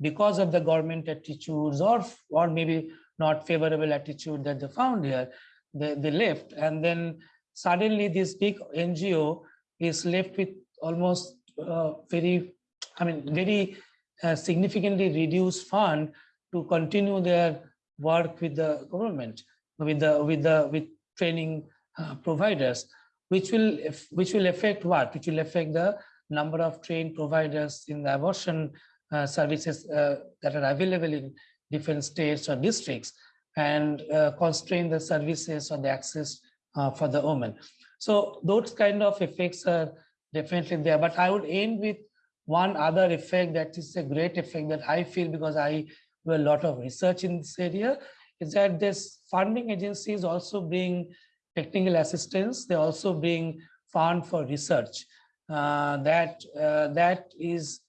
because of the government attitudes or or maybe not favorable attitude that they found here, they, they left. And then suddenly this big NGO is left with almost uh, very, I mean, very uh, significantly reduced fund to continue their work with the government, with the with the with training uh, providers, which will which will affect what? Which will affect the number of trained providers in the abortion uh, services uh, that are available in different states or districts and uh, constrain the services or the access uh, for the woman. So those kind of effects are definitely there. But I would end with one other effect that is a great effect that I feel because I do a lot of research in this area is that this funding agencies also bring technical assistance. They also bring fund for research uh, that uh, that is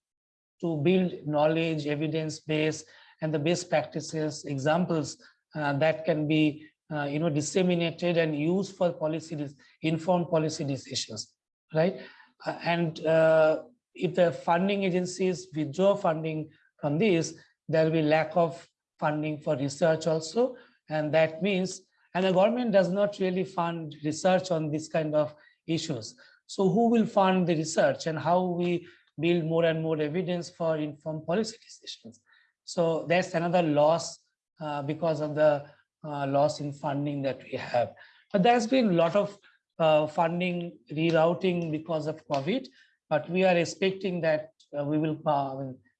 to build knowledge, evidence base, and the best practices, examples uh, that can be uh, you know disseminated and used for policy informed policy decisions, right? Uh, and uh, if the funding agencies withdraw funding from this, there will be lack of funding for research also, and that means and the government does not really fund research on this kind of issues. So who will fund the research and how we build more and more evidence for informed policy decisions? So that's another loss uh, because of the uh, loss in funding that we have. But there's been a lot of uh, funding rerouting because of COVID, but we are expecting that uh, we will uh,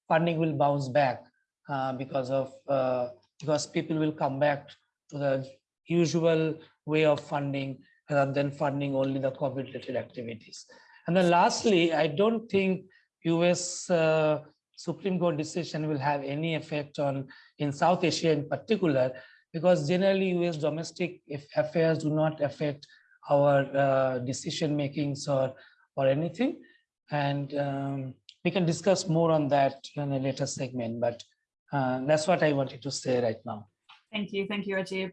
funding will bounce back uh, because of uh, because people will come back to the usual way of funding rather than funding only the COVID related activities. And then lastly, I don't think US uh, Supreme Court decision will have any effect on in South Asia in particular, because generally US domestic affairs do not affect our uh, decision makings or or anything. And um, we can discuss more on that in a later segment, but uh, that's what I wanted to say right now. Thank you. Thank you, Rajib.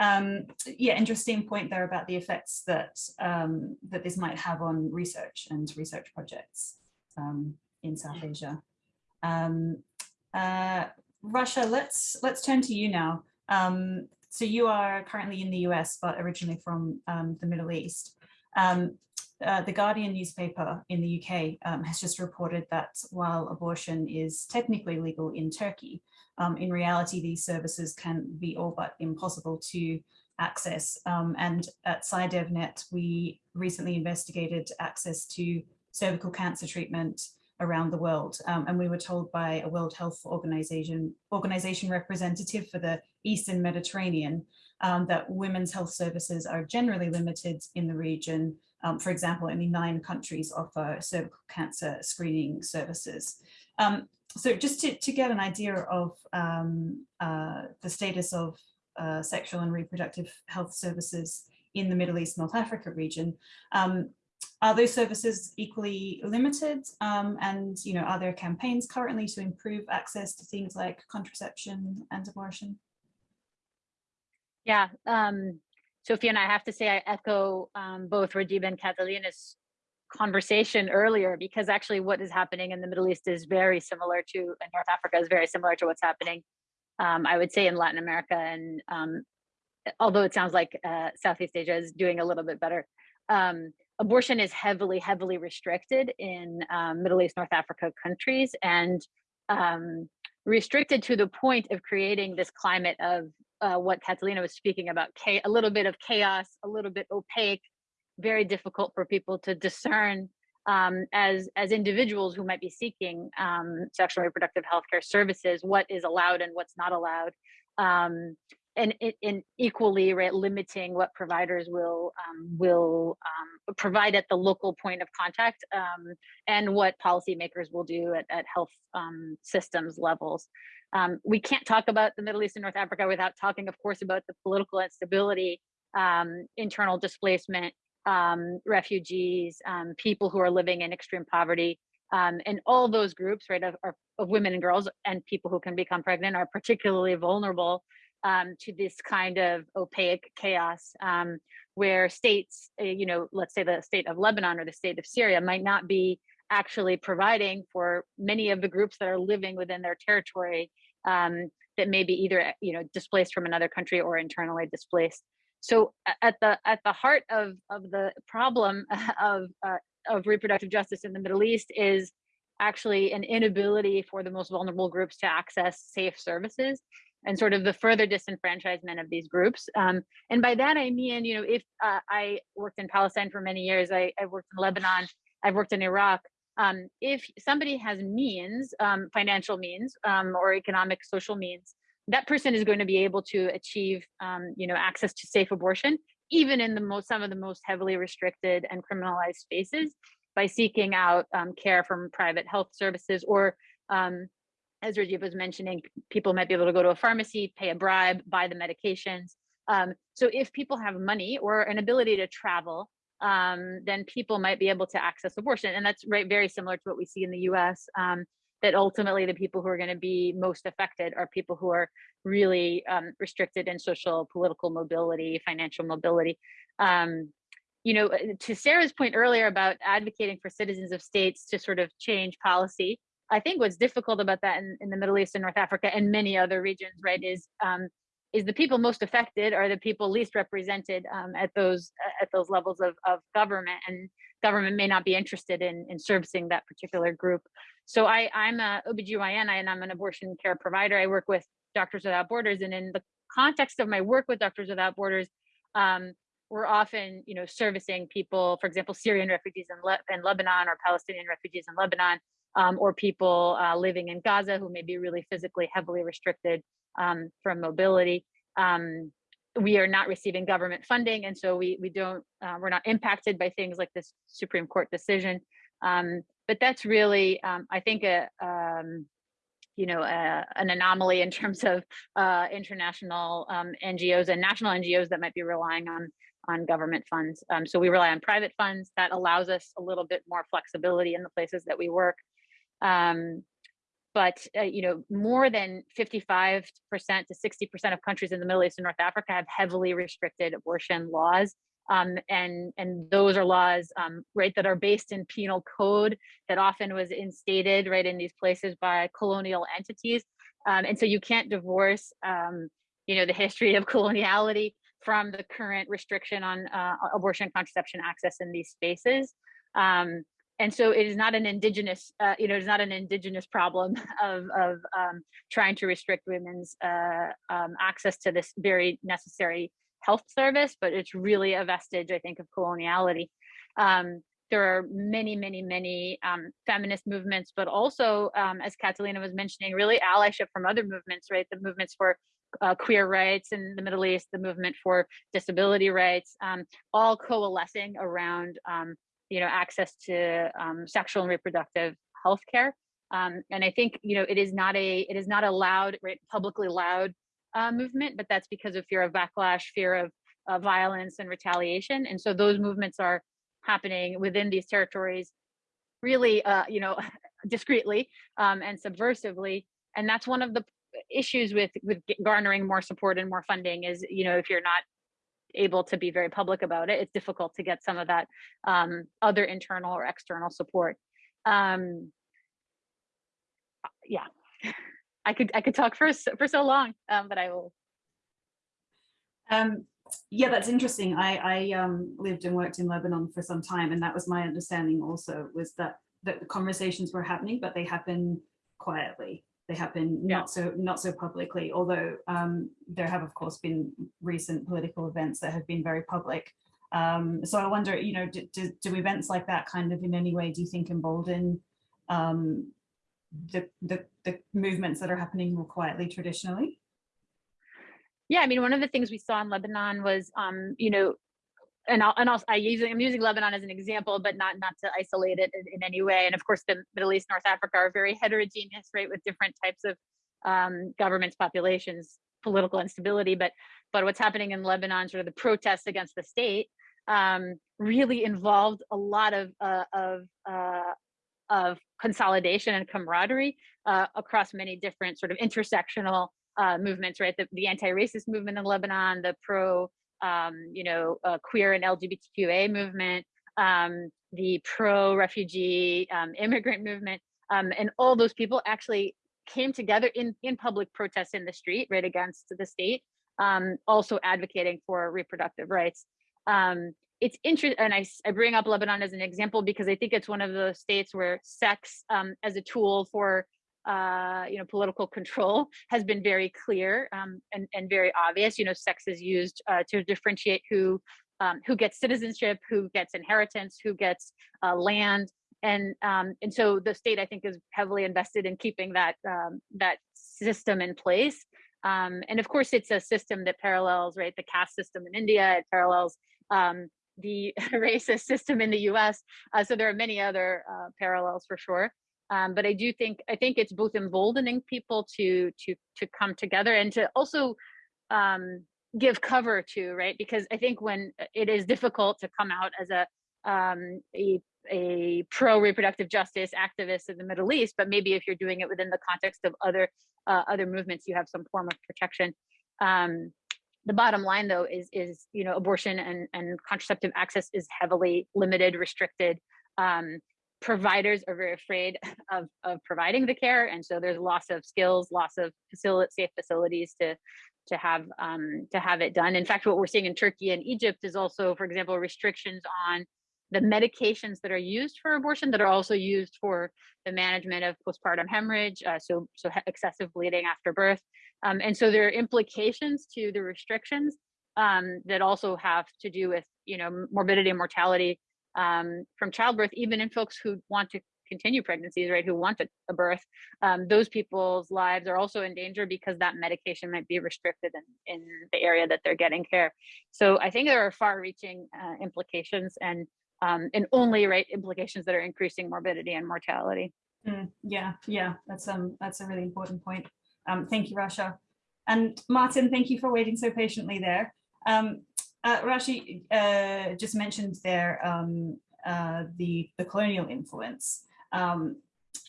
Um, yeah, interesting point there about the effects that um, that this might have on research and research projects um, in South Asia. Um, uh, Rasha, let's let's turn to you now. Um, so you are currently in the US, but originally from um, the Middle East. Uh, the Guardian newspaper in the UK um, has just reported that while abortion is technically legal in Turkey, um, in reality, these services can be all but impossible to access. Um, and at SciDev.Net, we recently investigated access to cervical cancer treatment around the world. Um, and we were told by a World Health Organization, organization representative for the Eastern Mediterranean um, that women's health services are generally limited in the region. Um, for example, only nine countries offer cervical cancer screening services. Um, so just to, to get an idea of um, uh, the status of uh, sexual and reproductive health services in the Middle East, North Africa region, um, are those services equally limited? Um, and, you know, are there campaigns currently to improve access to things like contraception and abortion? Yeah, um, Sophia and I have to say I echo um, both Rajib and Catalina's conversation earlier because actually what is happening in the Middle East is very similar to in North Africa is very similar to what's happening um, I would say in Latin America and um, although it sounds like uh, Southeast Asia is doing a little bit better um, abortion is heavily heavily restricted in um, Middle East North Africa countries and um, restricted to the point of creating this climate of uh, what Catalina was speaking about a little bit of chaos a little bit opaque very difficult for people to discern um, as as individuals who might be seeking um, sexual and reproductive health care services, what is allowed and what's not allowed, um, and in equally right, limiting what providers will um, will um, provide at the local point of contact, um, and what policymakers will do at, at health systems levels. We can't talk about the Middle East and North Africa without talking, of course, about the political instability, internal displacement, um, refugees, um, people who are living in extreme poverty, um, and all those groups, right, of, of, women and girls and people who can become pregnant are particularly vulnerable um, to this kind of opaque chaos um, where states, uh, you know, let's say the state of Lebanon or the state of Syria might not be actually providing for many of the groups that are living within their territory um, that may be either, you know, displaced from another country or internally displaced. So at the at the heart of of the problem of uh, of reproductive justice in the Middle East is actually an inability for the most vulnerable groups to access safe services and sort of the further disenfranchisement of these groups. Um, and by that, I mean, you know, if uh, I worked in Palestine for many years, I, I worked in Lebanon, I've worked in Iraq. Um, if somebody has means, um, financial means um, or economic, social means, that person is going to be able to achieve um, you know access to safe abortion even in the most some of the most heavily restricted and criminalized spaces by seeking out um, care from private health services or um, as Rajib was mentioning, people might be able to go to a pharmacy, pay a bribe, buy the medications. Um, so if people have money or an ability to travel, um, then people might be able to access abortion. And that's right, very similar to what we see in the US. Um, that ultimately the people who are going to be most affected are people who are really um, restricted in social, political mobility, financial mobility. Um, you know, uh, to Sarah's point earlier about advocating for citizens of states to sort of change policy, I think what's difficult about that in, in the Middle East and North Africa and many other regions, right, is um, is the people most affected are the people least represented um, at those at those levels of, of government and government may not be interested in, in servicing that particular group. So I, I'm a OBGYN and I'm an abortion care provider. I work with Doctors Without Borders and in the context of my work with Doctors Without Borders, um, we're often, you know, servicing people, for example, Syrian refugees in, Le in Lebanon or Palestinian refugees in Lebanon, um, or people uh, living in Gaza who may be really physically heavily restricted um, from mobility. Um, we are not receiving government funding, and so we we don't uh, we're not impacted by things like this Supreme Court decision. Um, but that's really, um, I think, a um, you know, an anomaly in terms of uh, international NGOs and national NGOs that might be relying on on government funds. So we rely on private funds that allows us a little bit more flexibility in the places that we work. Um, but uh, you know, more than 55% to 60% of countries in the Middle East and North Africa have heavily restricted abortion laws. Um, and and those are laws um, right that are based in penal code that often was instated right in these places by colonial entities um, and so you can't divorce um, you know the history of coloniality from the current restriction on uh, abortion contraception access in these spaces um, and so it is not an indigenous uh, you know it's not an indigenous problem of of um, trying to restrict women's uh, access to this very necessary health service, but it's really a vestige, I think, of coloniality. Um, there are many, many, many um, feminist movements, but also, um, as Catalina was mentioning, really allyship from other movements, right? The movements for uh, queer rights in the Middle East, the movement for disability rights, um, all coalescing around, um, you know, access to um, sexual and reproductive health care. Um, and I think, you know, it is not a, it is not a loud, right, publicly loud uh, movement, but that's because of fear of backlash, fear of uh, violence and retaliation. And so those movements are happening within these territories really, uh, you know, discreetly um, and subversively. And that's one of the issues with, with garnering more support and more funding is, you know, if you're not able to be very public about it, it's difficult to get some of that um, other internal or external support. Um, yeah. I could I could talk for for so long, um, but I will. Um, yeah, that's interesting. I, I um, lived and worked in Lebanon for some time, and that was my understanding. Also, was that that the conversations were happening, but they happen quietly. They happen yeah. not so not so publicly. Although um, there have, of course, been recent political events that have been very public. Um, so I wonder, you know, do, do, do, events like that kind of in any way, do you think embolden um, the, the, the movements that are happening more quietly traditionally? Yeah, I mean, one of the things we saw in Lebanon was, um, you know, and I'll, and I'll, I using, I'm using Lebanon as an example, but not not to isolate it in, in, any way. And of course, the Middle East, North Africa are very heterogeneous, right, with different types of um, governments, populations, political instability. But but what's happening in Lebanon, sort of the protests against the state, um, really involved a lot of uh, of uh, of consolidation and camaraderie uh, across many different sort of intersectional uh, movements, right? The, the anti-racist movement in Lebanon, the pro, um, you know, uh, queer and LGBTQA movement, um, the pro-refugee um, immigrant movement, um, and all those people actually came together in, in public protests in the street, right, against the state, um, also advocating for reproductive rights. It's interesting, and I, I bring up Lebanon as an example because I think it's one of those states where sex as a tool for uh, you know political control has been very clear um, and, and very obvious. You know, sex is used uh, to differentiate who um, who gets citizenship, who gets inheritance, who gets uh, land, and um, and so the state I think is heavily invested in keeping that um, that system in place. Um, and of course, it's a system that parallels right the caste system in India. It parallels um, the racist system in the US. Uh, so there are many other uh, parallels for sure. Um, but I do think I think it's both emboldening people to to to come together and to also um, give cover to right because I think when uh, it is difficult to come out as a um, a a pro reproductive justice activist in the Middle East, but maybe if you're doing it within the context of other uh, other movements, you have some form of protection. Um, the bottom line though is is you know abortion and and contraceptive access is heavily limited restricted um, providers are very afraid of of providing the care and so there's loss of skills loss of facility safe facilities to to have um, to have it done. In fact what we're seeing in turkey and egypt is also for example restrictions on the medications that are used for abortion that are also used for the management of postpartum hemorrhage, uh, so so excessive bleeding after birth, um, and so there are implications to the restrictions um, that also have to do with you know morbidity and mortality um, from childbirth, even in folks who want to continue pregnancies, right, who want a, a birth, um, those people's lives are also in danger because that medication might be restricted in, in the area that they're getting care. So I think there are far-reaching uh, implications and um, and only right implications that are increasing morbidity and mortality. Mm, yeah, yeah, that's um that's a really important point. Um, thank you, Rasha. And Martin, thank you for waiting so patiently there. Um, uh, Rashi uh, just mentioned there um, uh, the, the colonial influence. Um,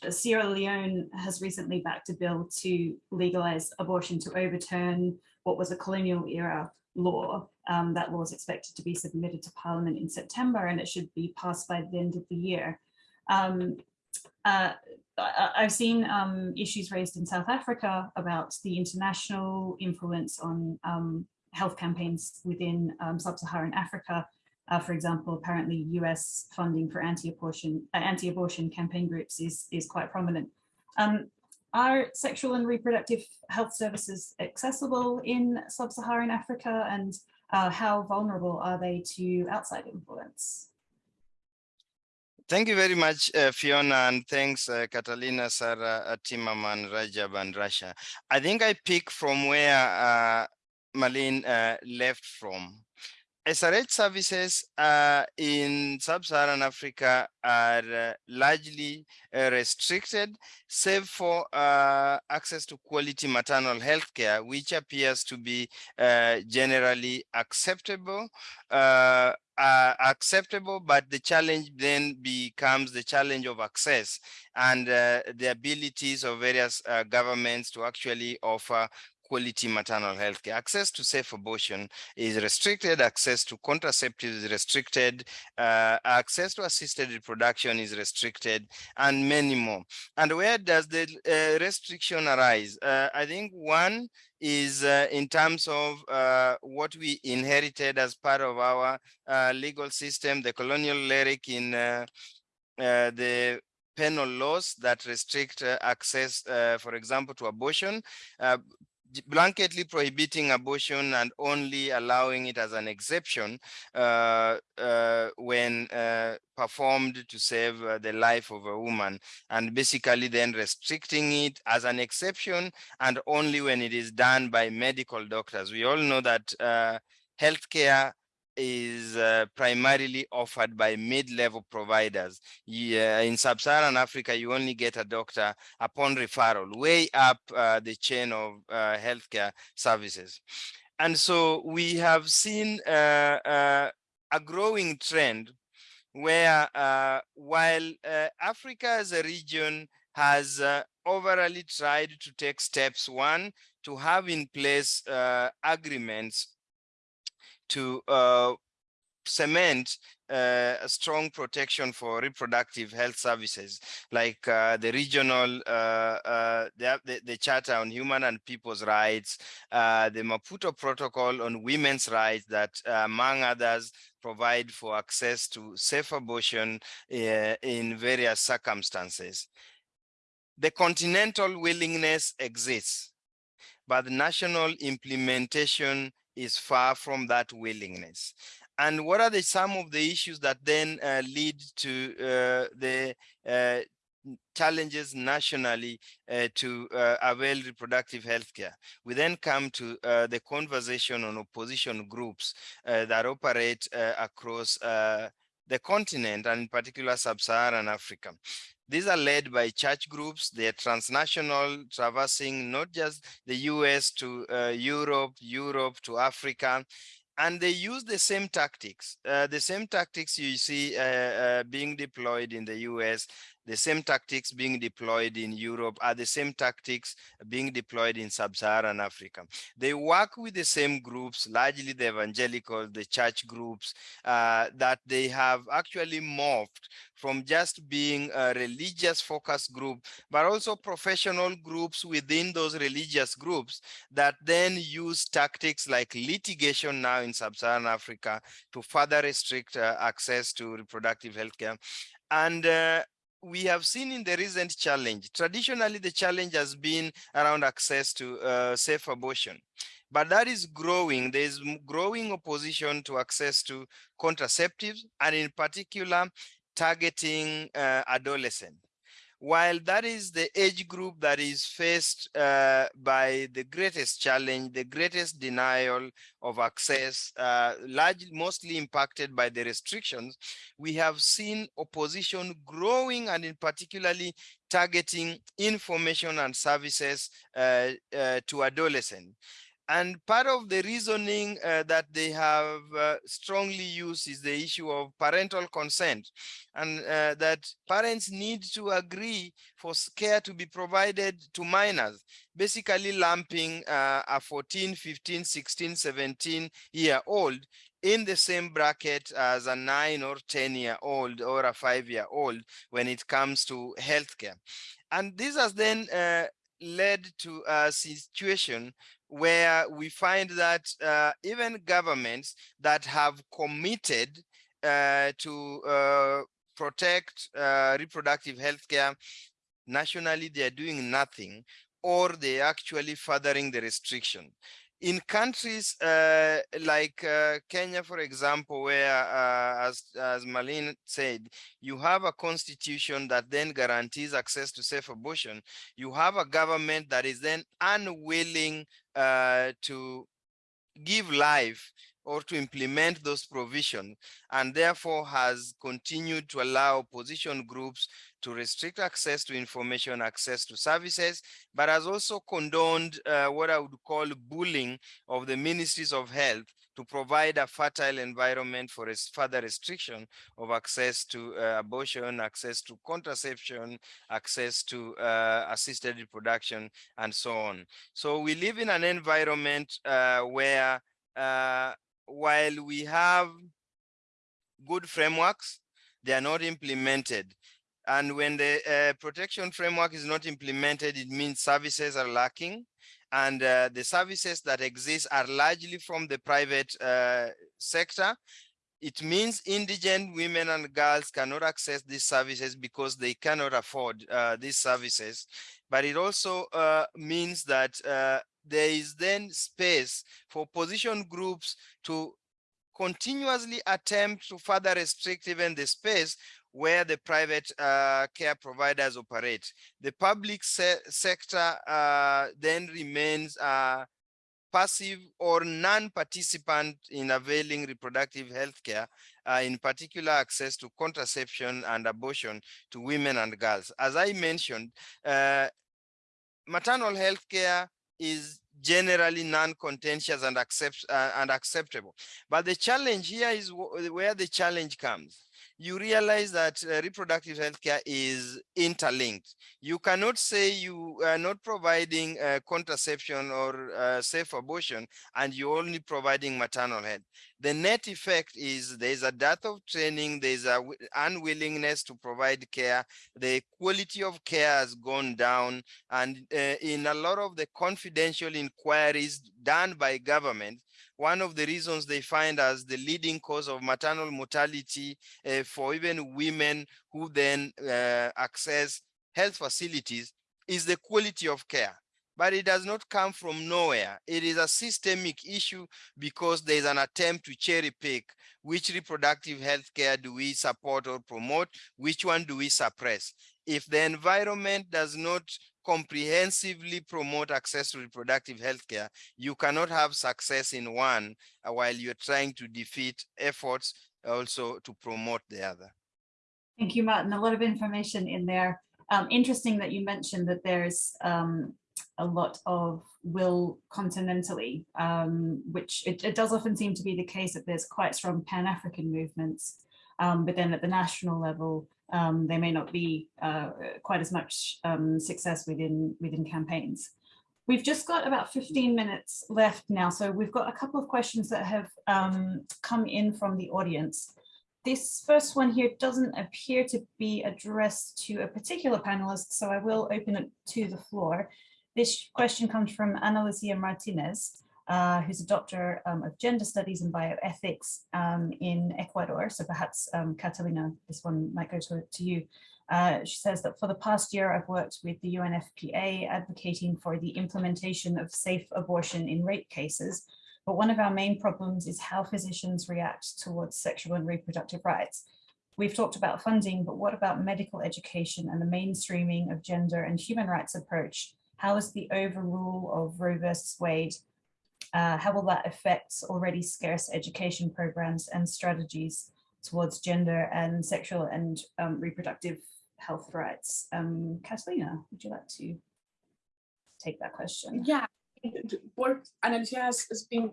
Sierra Leone has recently backed a bill to legalize abortion to overturn what was a colonial era law. Um, that law is expected to be submitted to Parliament in September and it should be passed by the end of the year. Um, uh, I've seen um, issues raised in South Africa about the international influence on um, health campaigns within um, sub-Saharan Africa. Uh, for example, apparently US funding for anti-abortion uh, anti-abortion campaign groups is, is quite prominent. Um, are sexual and reproductive health services accessible in sub-Saharan Africa and uh, how vulnerable are they to outside influence? Thank you very much, uh, Fiona, and thanks, uh, Catalina, Sarah, Timaman, Rajib, and Rasha. I think I pick from where uh, Malin uh, left from. SRH services uh, in sub-Saharan Africa are uh, largely uh, restricted, save for uh, access to quality maternal health care, which appears to be uh, generally acceptable. Uh, acceptable, but the challenge then becomes the challenge of access and the abilities of various governments to actually offer quality maternal health care. Access to safe abortion is restricted, access to contraceptives is restricted, uh, access to assisted reproduction is restricted, and many more. And where does the uh, restriction arise? Uh, I think one is uh, in terms of uh, what we inherited as part of our uh, legal system, the colonial lyric in the penal laws that restrict access, for example, to abortion. Blanketly prohibiting abortion and only allowing it as an exception uh, uh, when uh, performed to save uh, the life of a woman and basically then restricting it as an exception and only when it is done by medical doctors. We all know that uh, healthcare is uh, primarily offered by mid-level providers. Yeah, in sub-Saharan Africa, you only get a doctor upon referral, way up uh, the chain of uh, healthcare services. And so we have seen uh, uh, a growing trend where uh, while Africa as a region has overall tried to take steps, one, to have in place agreements to uh, cement uh, a strong protection for reproductive health services, like uh, the regional, uh, uh the, the, Charter on Human and People's Rights, uh, the Maputo Protocol on Women's Rights that, uh, among others, provide for access to safe abortion in various circumstances. The continental willingness exists, but the national implementation is far from that willingness. And what are the some of the issues that then uh, lead to uh, the uh, challenges nationally uh, to uh, avail reproductive health care. We then come to uh, the conversation on opposition groups that operate across the continent and in particular sub-Saharan Africa. These are led by church groups. They're transnational, traversing not just the US to uh, Europe, Europe to Africa, and they use the same tactics, uh, the same tactics you see uh, uh, being deployed in the US the same tactics being deployed in Europe are the same tactics being deployed in sub-Saharan Africa. They work with the same groups, largely the evangelical, the church groups, uh, that they have actually morphed from just being a religious focus group, but also professional groups within those religious groups that then use tactics like litigation now in sub-Saharan Africa to further restrict uh, access to reproductive health care. And uh, we have seen in the recent challenge, traditionally the challenge has been around access to uh, safe abortion, but that is growing. There is growing opposition to access to contraceptives and in particular targeting uh, adolescents. While that is the age group that is faced uh, by the greatest challenge, the greatest denial of access, uh, largely mostly impacted by the restrictions, we have seen opposition growing and in particularly targeting information and services uh, uh to adolescents. And part of the reasoning uh, that they have uh, strongly used is the issue of parental consent and uh, that parents need to agree for care to be provided to minors, basically lumping uh, a 14, 15, 16, 17 year old in the same bracket as a nine or 10 year old or a five year old when it comes to healthcare. And this has then uh, led to a situation where we find that uh, even governments that have committed uh, to uh, protect uh, reproductive health care, nationally they are doing nothing or they are actually furthering the restriction. In countries uh, like uh, Kenya, for example, where, as, as Marlene said, you have a constitution that then guarantees access to safe abortion, you have a government that is then unwilling uh, to give life or to implement those provisions and therefore has continued to allow opposition groups to restrict access to information, access to services, but has also condoned uh, what I would call bullying of the ministries of health to provide a fertile environment for further restriction of access to uh, abortion, access to contraception, access to uh, assisted reproduction, and so on. So we live in an environment uh, where uh, while we have good frameworks, they are not implemented. And when the uh, protection framework is not implemented, it means services are lacking. And uh, the services that exist are largely from the private uh, sector. It means indigent women and girls cannot access these services because they cannot afford uh, these services. But it also uh, means that uh, there is then space for position groups to continuously attempt to further restrict even the space where the private uh, care providers operate. The public se sector uh, then remains uh, passive or non-participant in availing reproductive health care, uh, in particular access to contraception and abortion to women and girls. As I mentioned, uh, maternal health care is generally non-contentious and accept uh, and acceptable. But the challenge here is where the challenge comes you realize that uh, reproductive health care is interlinked. You cannot say you are not providing uh, contraception or uh, safe abortion and you're only providing maternal health. The net effect is there's a dearth of training, there's a unwillingness to provide care, the quality of care has gone down, and uh, in a lot of the confidential inquiries done by government, one of the reasons they find as the leading cause of maternal mortality uh, for even women who then uh, access health facilities is the quality of care but it does not come from nowhere. It is a systemic issue because there is an attempt to cherry pick which reproductive health care do we support or promote, which one do we suppress. If the environment does not comprehensively promote access to reproductive health care, you cannot have success in one uh, while you're trying to defeat efforts also to promote the other. Thank you, Martin. A lot of information in there. Um, interesting that you mentioned that there's um, a lot of will continentally, um, which it, it, does often seem to be the case that there's quite strong Pan-African movements, um, but then at the national level, um, there may not be uh, quite as much um, success within, within campaigns. We've just got about 15 minutes left now, so we've got a couple of questions that have um, come in from the audience. This first one here doesn't appear to be addressed to a particular panelist, so I will open it to the floor. This question comes from Ana Lucia Martinez uh, who's a doctor um, of gender studies and bioethics um, in Ecuador. So perhaps um, Catalina, this one might go to, to you. Uh, she says that for the past year, I've worked with the UNFPA advocating for the implementation of safe abortion in rape cases. But one of our main problems is how physicians react towards sexual and reproductive rights. we've talked about funding, but what about medical education and the mainstreaming of gender and human rights approach? How is the overrule of Roe versus Wade? Uh, how will that affect already scarce education programs and strategies towards gender and sexual and um, reproductive health rights? Um, Catalina, would you like to take that question? Yeah, what Ana Lucia has, been,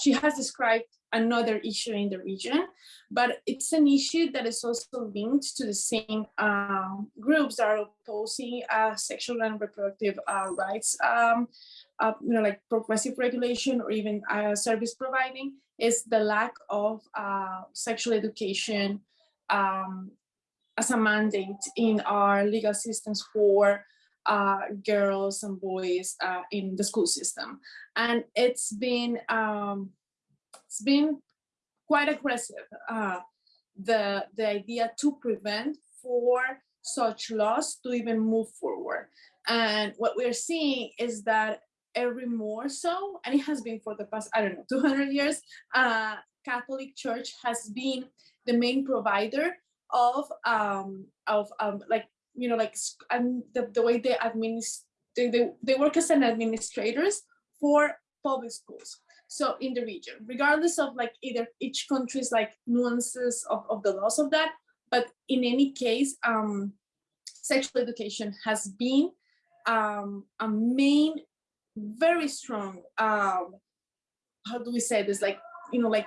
she has described another issue in the region, but it's an issue that is also linked to the same um, groups that are opposing uh, sexual and reproductive uh, rights, um, uh, you know, like progressive regulation or even uh, service providing, is the lack of uh, sexual education um, as a mandate in our legal systems for uh, girls and boys uh, in the school system. And it's been, um, it's been quite aggressive, uh, the, the idea to prevent for such laws to even move forward. And what we're seeing is that every more so, and it has been for the past, I don't know, 200 years, uh, Catholic Church has been the main provider of um, of um, like you know, like and the, the way they administer, they, they, they work as an administrators for public schools. So in the region, regardless of like either each country's like nuances of, of the laws of that, but in any case, um, sexual education has been um, a main, very strong, um, how do we say this, like, you know, like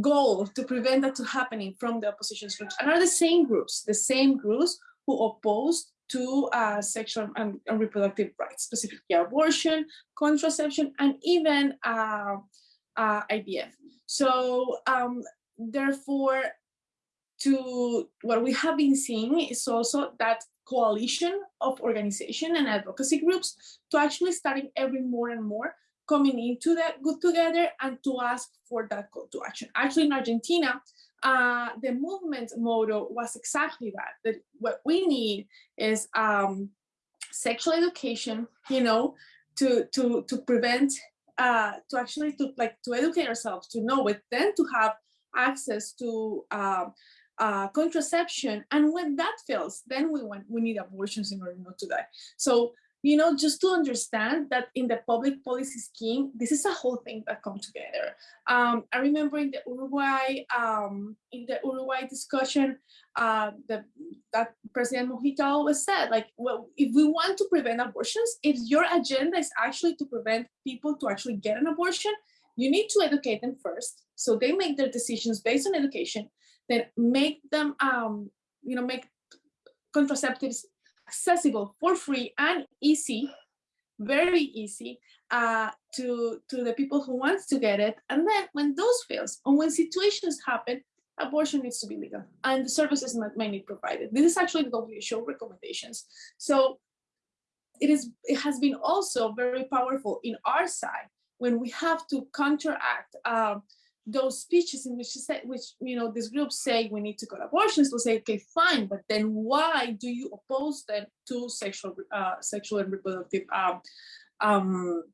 goal to prevent that to happening from the opposition groups and are the same groups, the same groups who oppose to uh, sexual and, and, reproductive rights, specifically abortion, contraception, and even uh, uh, IVF. So um, therefore, to what we have been seeing is also that coalition of organization and advocacy groups to actually starting every more and more coming into that good together and to ask for that call to action. Actually, in Argentina, uh, the movement motto was exactly that, that what we need is um, sexual education, you know, to, to, to prevent, uh, to actually to like to educate ourselves, to know it, then to have access to uh, uh, contraception. And when that fails, then we want, we need abortions in order not to die. So you know, just to understand that in the public policy scheme, this is a whole thing that come together. Um, I remember in the Uruguay, um, in the Uruguay discussion, uh, the, that President Mujica always said, like, well, if we want to prevent abortions, if your agenda is actually to prevent people to actually get an abortion, you need to educate them first. So they make their decisions based on education, then make them, um, you know, make contraceptives accessible for free and easy, very easy uh, to, to the people who wants to get it. And then when those fails, and when situations happen, abortion needs to be legal and the services may need provided. This is actually the WHO recommendations. So it is it has been also very powerful in our side when we have to counteract um, those speeches in which say, which you know this group say we need to cut abortions to say okay fine but then why do you oppose them to sexual uh, sexual and reproductive um, um,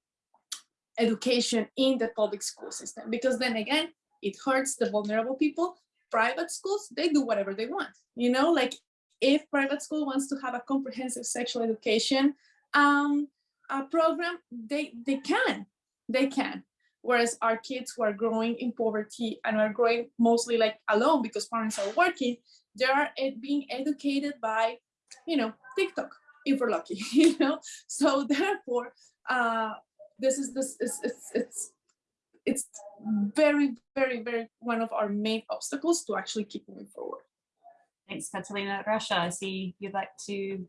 education in the public school system? Because then again it hurts the vulnerable people. Private schools they do whatever they want you know? Like if private school wants to have a comprehensive sexual education um, a program they they can they can whereas our kids who are growing in poverty and are growing mostly like alone because parents are working, they are being educated by, you know, TikTok, if we're lucky, you know? So therefore, uh, this is this is it's it's it's very, very, very one of our main obstacles to actually keep moving forward. Thanks, Catalina. Rasha, I see you'd like to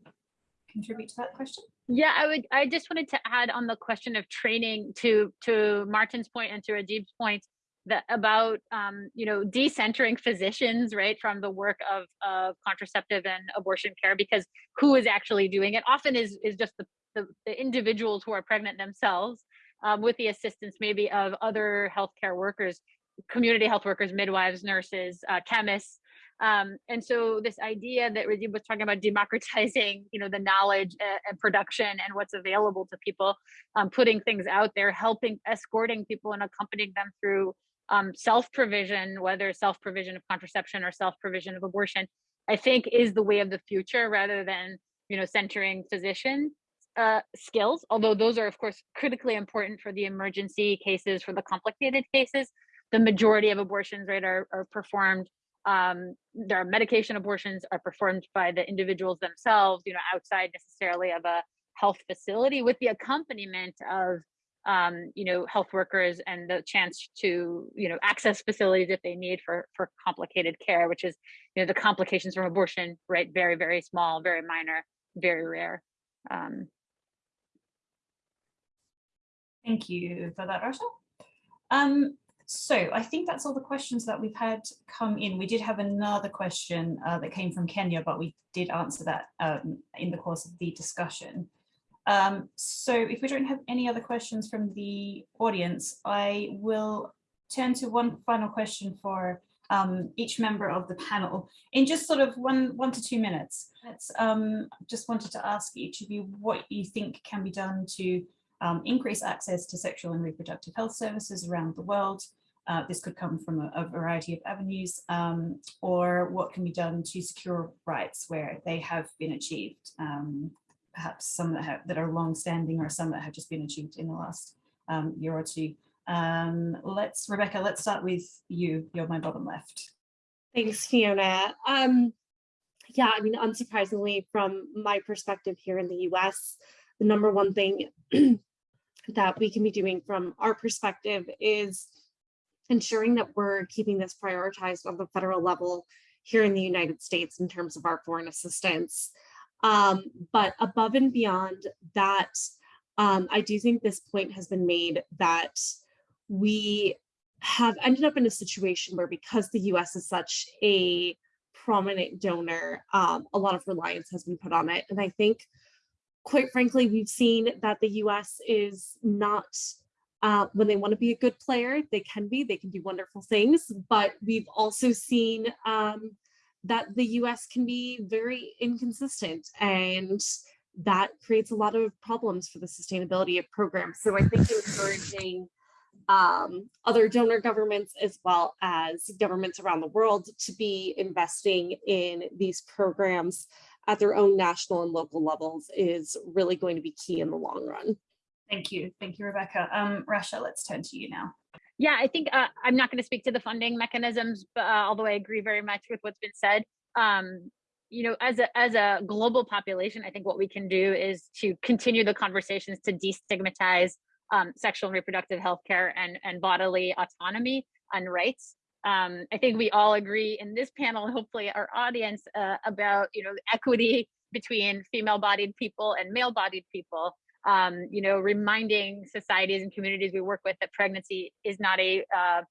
contribute to that question. Yeah, I would. I just wanted to add on the question of training to to Martin's point and to Rajib's point that about um, you know decentering physicians right from the work of of contraceptive and abortion care because who is actually doing it often is is just the the, the individuals who are pregnant themselves um, with the assistance maybe of other healthcare workers, community health workers, midwives, nurses, uh, chemists, um, and so this idea that Rajib was talking about democratizing, you know, the knowledge and production and what's available to people, um, putting things out there, helping, escorting people and accompanying them through um, self-provision, whether self-provision of contraception or self-provision of abortion, I think is the way of the future rather than, you know, centering physician uh, skills, although those are of course critically important for the emergency cases, for the complicated cases. The majority of abortions, right, are, are performed um, there are medication abortions are performed by the individuals themselves, you know, outside necessarily of a health facility with the accompaniment of um, you know, health workers and the chance to, you know, access facilities if they need for for complicated care, which is, you know, the complications from abortion, right? Very, very small, very minor, very rare. Um, Thank you for that, Rasha. Um, so I think that's all the questions that we've had come in. We did have another question uh, that came from Kenya, but we did answer that um, in the course of the discussion. Um, so if we don't have any other questions from the audience, I will turn to one final question for um, each member of the panel in just sort of one, one to two minutes. Let's um, just wanted to ask each of you what you think can be done to um, increase access to sexual and reproductive health services around the world. Uh, this could come from a, a variety of avenues um, or what can be done to secure rights where they have been achieved. Um, perhaps some that, have, that are long-standing or some that have just been achieved in the last um, year or two. Um, let's, Rebecca, let's start with you. You're my bottom left. Thanks, Fiona. Um, yeah, I mean, unsurprisingly, from my perspective here in the US, the number one thing that we can be doing from our perspective is ensuring that we're keeping this prioritized on the federal level here in the United States in terms of our foreign assistance. Um, but above and beyond that, um, I do think this point has been made that we have ended up in a situation where because the US is such a prominent donor, um, a lot of reliance has been put on it. And I think, quite frankly, we've seen that the US is not, uh, when they want to be a good player, they can be, they can do wonderful things, but we've also seen um, that the US can be very inconsistent and that creates a lot of problems for the sustainability of programs. So I think encouraging um, other donor governments as well as governments around the world to be investing in these programs at their own national and local levels is really going to be key in the long run. Thank you. Thank you, Rebecca. Um, Rasha, let's turn to you now. Yeah, I think uh, I'm not going to speak to the funding mechanisms, but, uh, although I agree very much with what's been said. Um, you know, as a as a global population, I think what we can do is to continue the conversations to destigmatize um, sexual and reproductive health care and, and bodily autonomy and rights. Um, I think we all agree in this panel, hopefully our audience, uh, about you know equity between female-bodied people and male-bodied people um, you know, reminding societies and communities we work with that pregnancy is not a uh,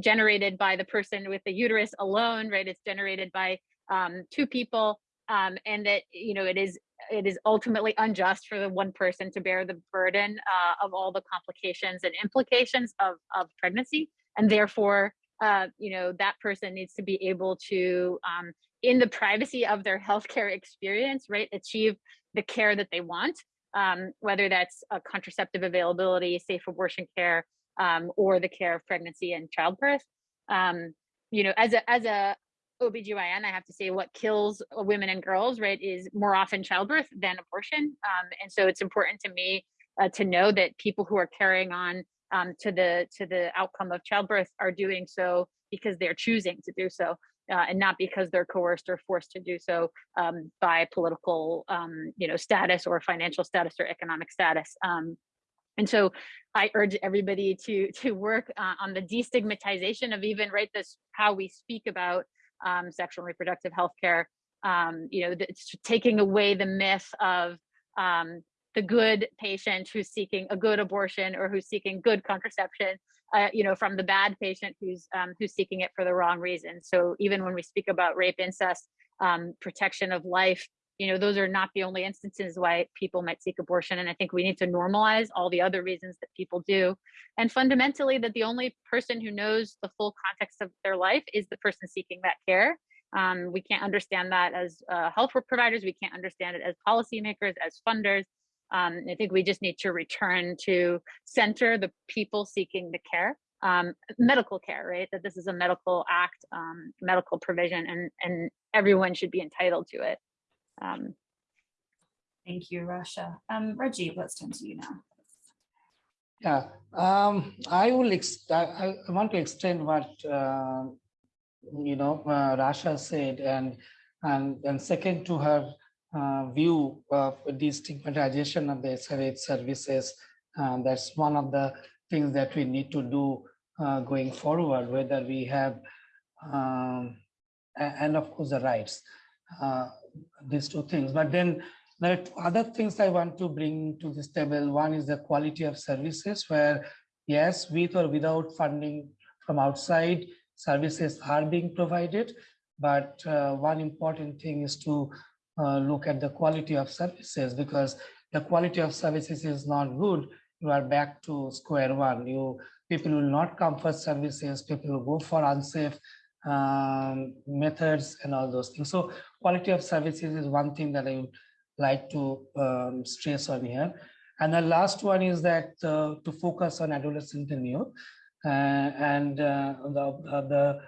generated by the person with the uterus alone, right? It's generated by um, two people, um, and that you know it is it is ultimately unjust for the one person to bear the burden uh, of all the complications and implications of of pregnancy, and therefore, uh, you know, that person needs to be able to, um, in the privacy of their healthcare experience, right, achieve the care that they want um, whether that's a contraceptive availability, safe abortion care, um, or the care of pregnancy and childbirth. Um, you know, as a as a OBGYN, I have to say what kills women and girls, right, is more often childbirth than abortion. Um, and so it's important to me uh, to know that people who are carrying on um, to the to the outcome of childbirth are doing so because they're choosing to do so uh, and not because they're coerced or forced to do so um, by political, um, you know, status or financial status or economic status. Um, and so I urge everybody to to work uh, on the destigmatization of even right this how we speak about um, sexual and reproductive health care. Um, you know, taking away the myth of um, the good patient who's seeking a good abortion or who's seeking good contraception uh, you know, from the bad patient who's um, who's seeking it for the wrong reason. So even when we speak about rape, incest, um, protection of life, you know, those are not the only instances why people might seek abortion. And I think we need to normalize all the other reasons that people do. And fundamentally, that the only person who knows the full context of their life is the person seeking that care. Um, we can't understand that as uh, health providers. We can't understand it as policymakers, as funders. Um, I think we just need to return to center the people seeking the care um, medical care, right? That this is a medical act, um, medical provision, and and everyone should be entitled to it. Um, Thank you, Rasha. Um, Reggie, let's turn to you now. Yeah, um, I will, ex I, I want to extend what, uh, you know, uh, Rasha said and, and, and second to her uh, view of the stigmatization of the SRH services. Uh, that's one of the things that we need to do uh, going forward, whether we have, um, and of course the rights, uh, these two things. But then there are other things I want to bring to this table. One is the quality of services where yes, with or without funding from outside, services are being provided. But uh, one important thing is to uh, look at the quality of services because the quality of services is not good. You are back to square one. You people will not come for services. People will go for unsafe um, methods and all those things. So quality of services is one thing that I like to um, stress on here. And the last one is that uh, to focus on adolescent and youth. Uh, and uh, the, the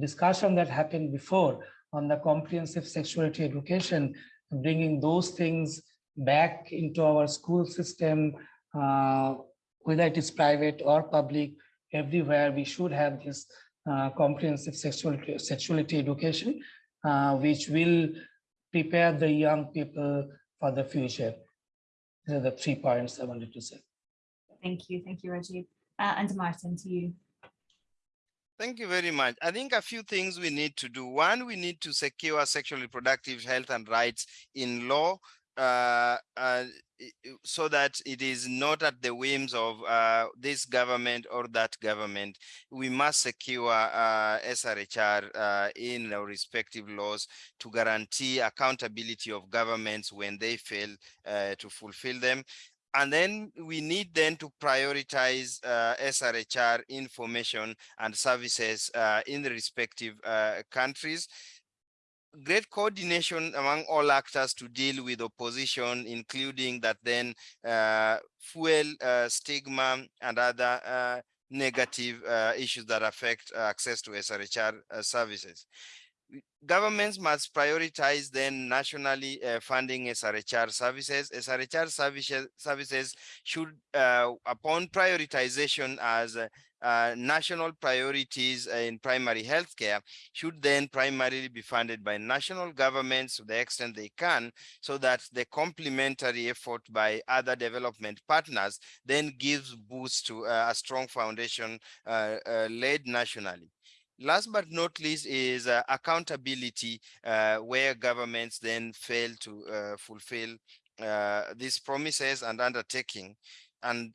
discussion that happened before on the comprehensive sexuality education, bringing those things back into our school system, uh, whether it is private or public, everywhere we should have this uh, comprehensive sexuality, sexuality education, uh, which will prepare the young people for the future. These are the three points I wanted to say. Thank you. Thank you, Rajib. Uh, and Martin, to you. Thank you very much. I think a few things we need to do. One, we need to secure sexual reproductive health and rights in law uh, uh, so that it is not at the whims of uh, this government or that government. We must secure uh, SRHR uh, in our respective laws to guarantee accountability of governments when they fail uh, to fulfill them. And then we need then to prioritize uh, SRHR information and services uh, in the respective countries great coordination among all actors to deal with opposition, including that then uh, fuel uh, stigma and other uh, negative uh, issues that affect access to SRHR uh, services. Governments must prioritize then nationally uh, funding SRHR services. SRHR services, services should, upon prioritization as uh, national priorities in primary healthcare should then primarily be funded by national governments to the extent they can, so that the complementary effort by other development partners then gives boost to uh, a strong foundation uh, uh led nationally. Last but not least is uh, accountability, uh, where governments then fail to fulfill these promises and undertaking. And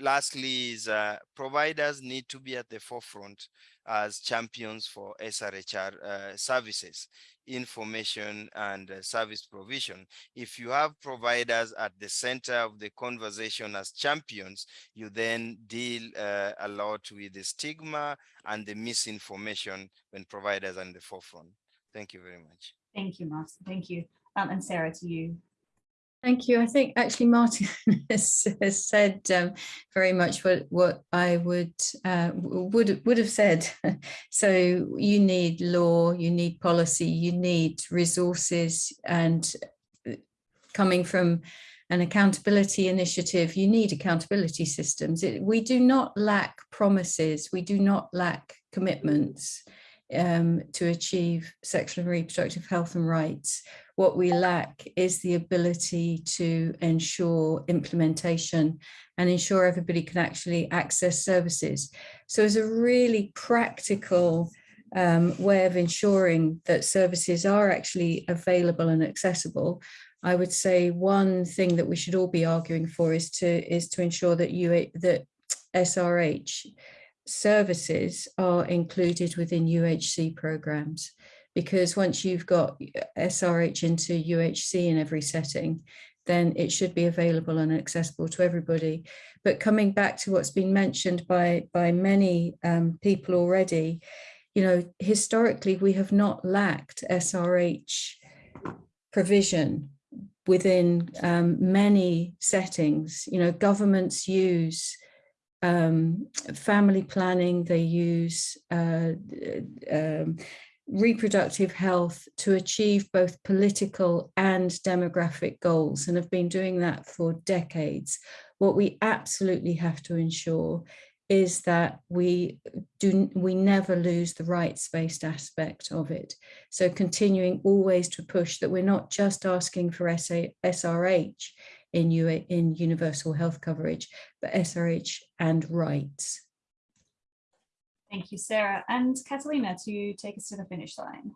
lastly is uh, providers need to be at the forefront as champions for SRHR uh, services, information and uh, service provision. If you have providers at the center of the conversation as champions, you then deal uh, a lot with the stigma and the misinformation when providers are in the forefront. Thank you very much. Thank you, Martin. Thank you. Um, and Sarah, to you. Thank you. I think actually Martin has, has said um, very much what what I would uh, would would have said. so you need law, you need policy, you need resources, and uh, coming from an accountability initiative, you need accountability systems. It, we do not lack promises. We do not lack commitments um, to achieve sexual and reproductive health and rights. What we lack is the ability to ensure implementation and ensure everybody can actually access services. So as a really practical um, way of ensuring that services are actually available and accessible, I would say one thing that we should all be arguing for is to is to ensure that you that SRH services are included within UHC programs because once you've got SRH into UHC in every setting, then it should be available and accessible to everybody. But coming back to what's been mentioned by, by many um, people already, you know, historically, we have not lacked SRH provision within um, many settings. You know, governments use um, family planning, they use uh, um, reproductive health to achieve both political and demographic goals and have been doing that for decades. What we absolutely have to ensure is that we do we never lose the rights-based aspect of it. So continuing always to push that we're not just asking for SA, SRH in, UA, in universal health coverage, but SRH and rights. Thank you, Sarah. And Catalina, to take us to the finish line.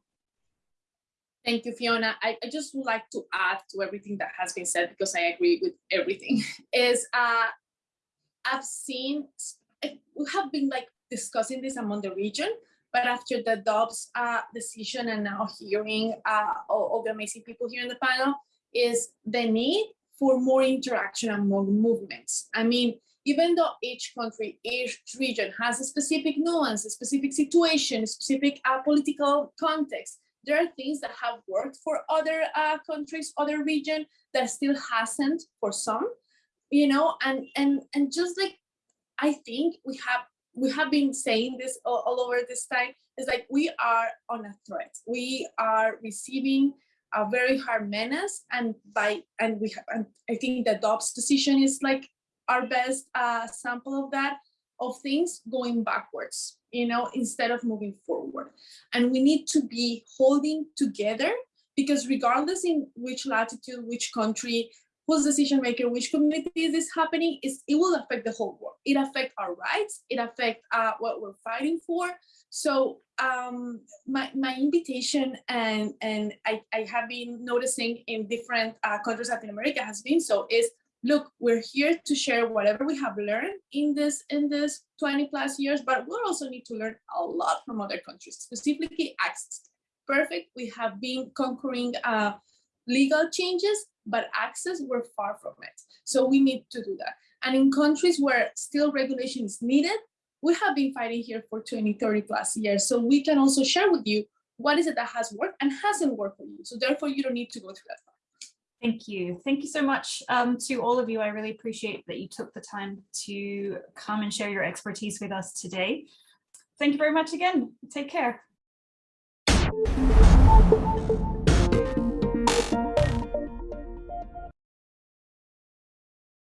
Thank you, Fiona. I, I just would like to add to everything that has been said because I agree with everything. Is uh, I've seen we have been like discussing this among the region, but after the Dobbs uh, decision and now hearing uh, all, all the amazing people here in the panel, is the need for more interaction among movements. I mean, even though each country, each region has a specific nuance, a specific situation, a specific uh, political context, there are things that have worked for other uh, countries, other region that still hasn't for some, you know, and and and just like I think we have we have been saying this all, all over this time is like we are on a threat. We are receiving a very hard menace, and by and we have, and I think the Dobbs decision is like our best uh, sample of that of things going backwards, you know, instead of moving forward. And we need to be holding together because regardless in which latitude, which country, whose decision maker, which community is this happening, is it will affect the whole world. It affect our rights, it affect uh, what we're fighting for. So um, my, my invitation and, and I, I have been noticing in different uh, countries Latin America has been so is look, we're here to share whatever we have learned in this in this 20 plus years, but we also need to learn a lot from other countries, specifically access. Perfect, we have been conquering uh, legal changes, but access, we're far from it. So we need to do that. And in countries where still regulation is needed, we have been fighting here for 20, 30 plus years. So we can also share with you what is it that has worked and hasn't worked for you. So therefore you don't need to go through that. Thank you. Thank you so much um, to all of you. I really appreciate that you took the time to come and share your expertise with us today. Thank you very much again. Take care.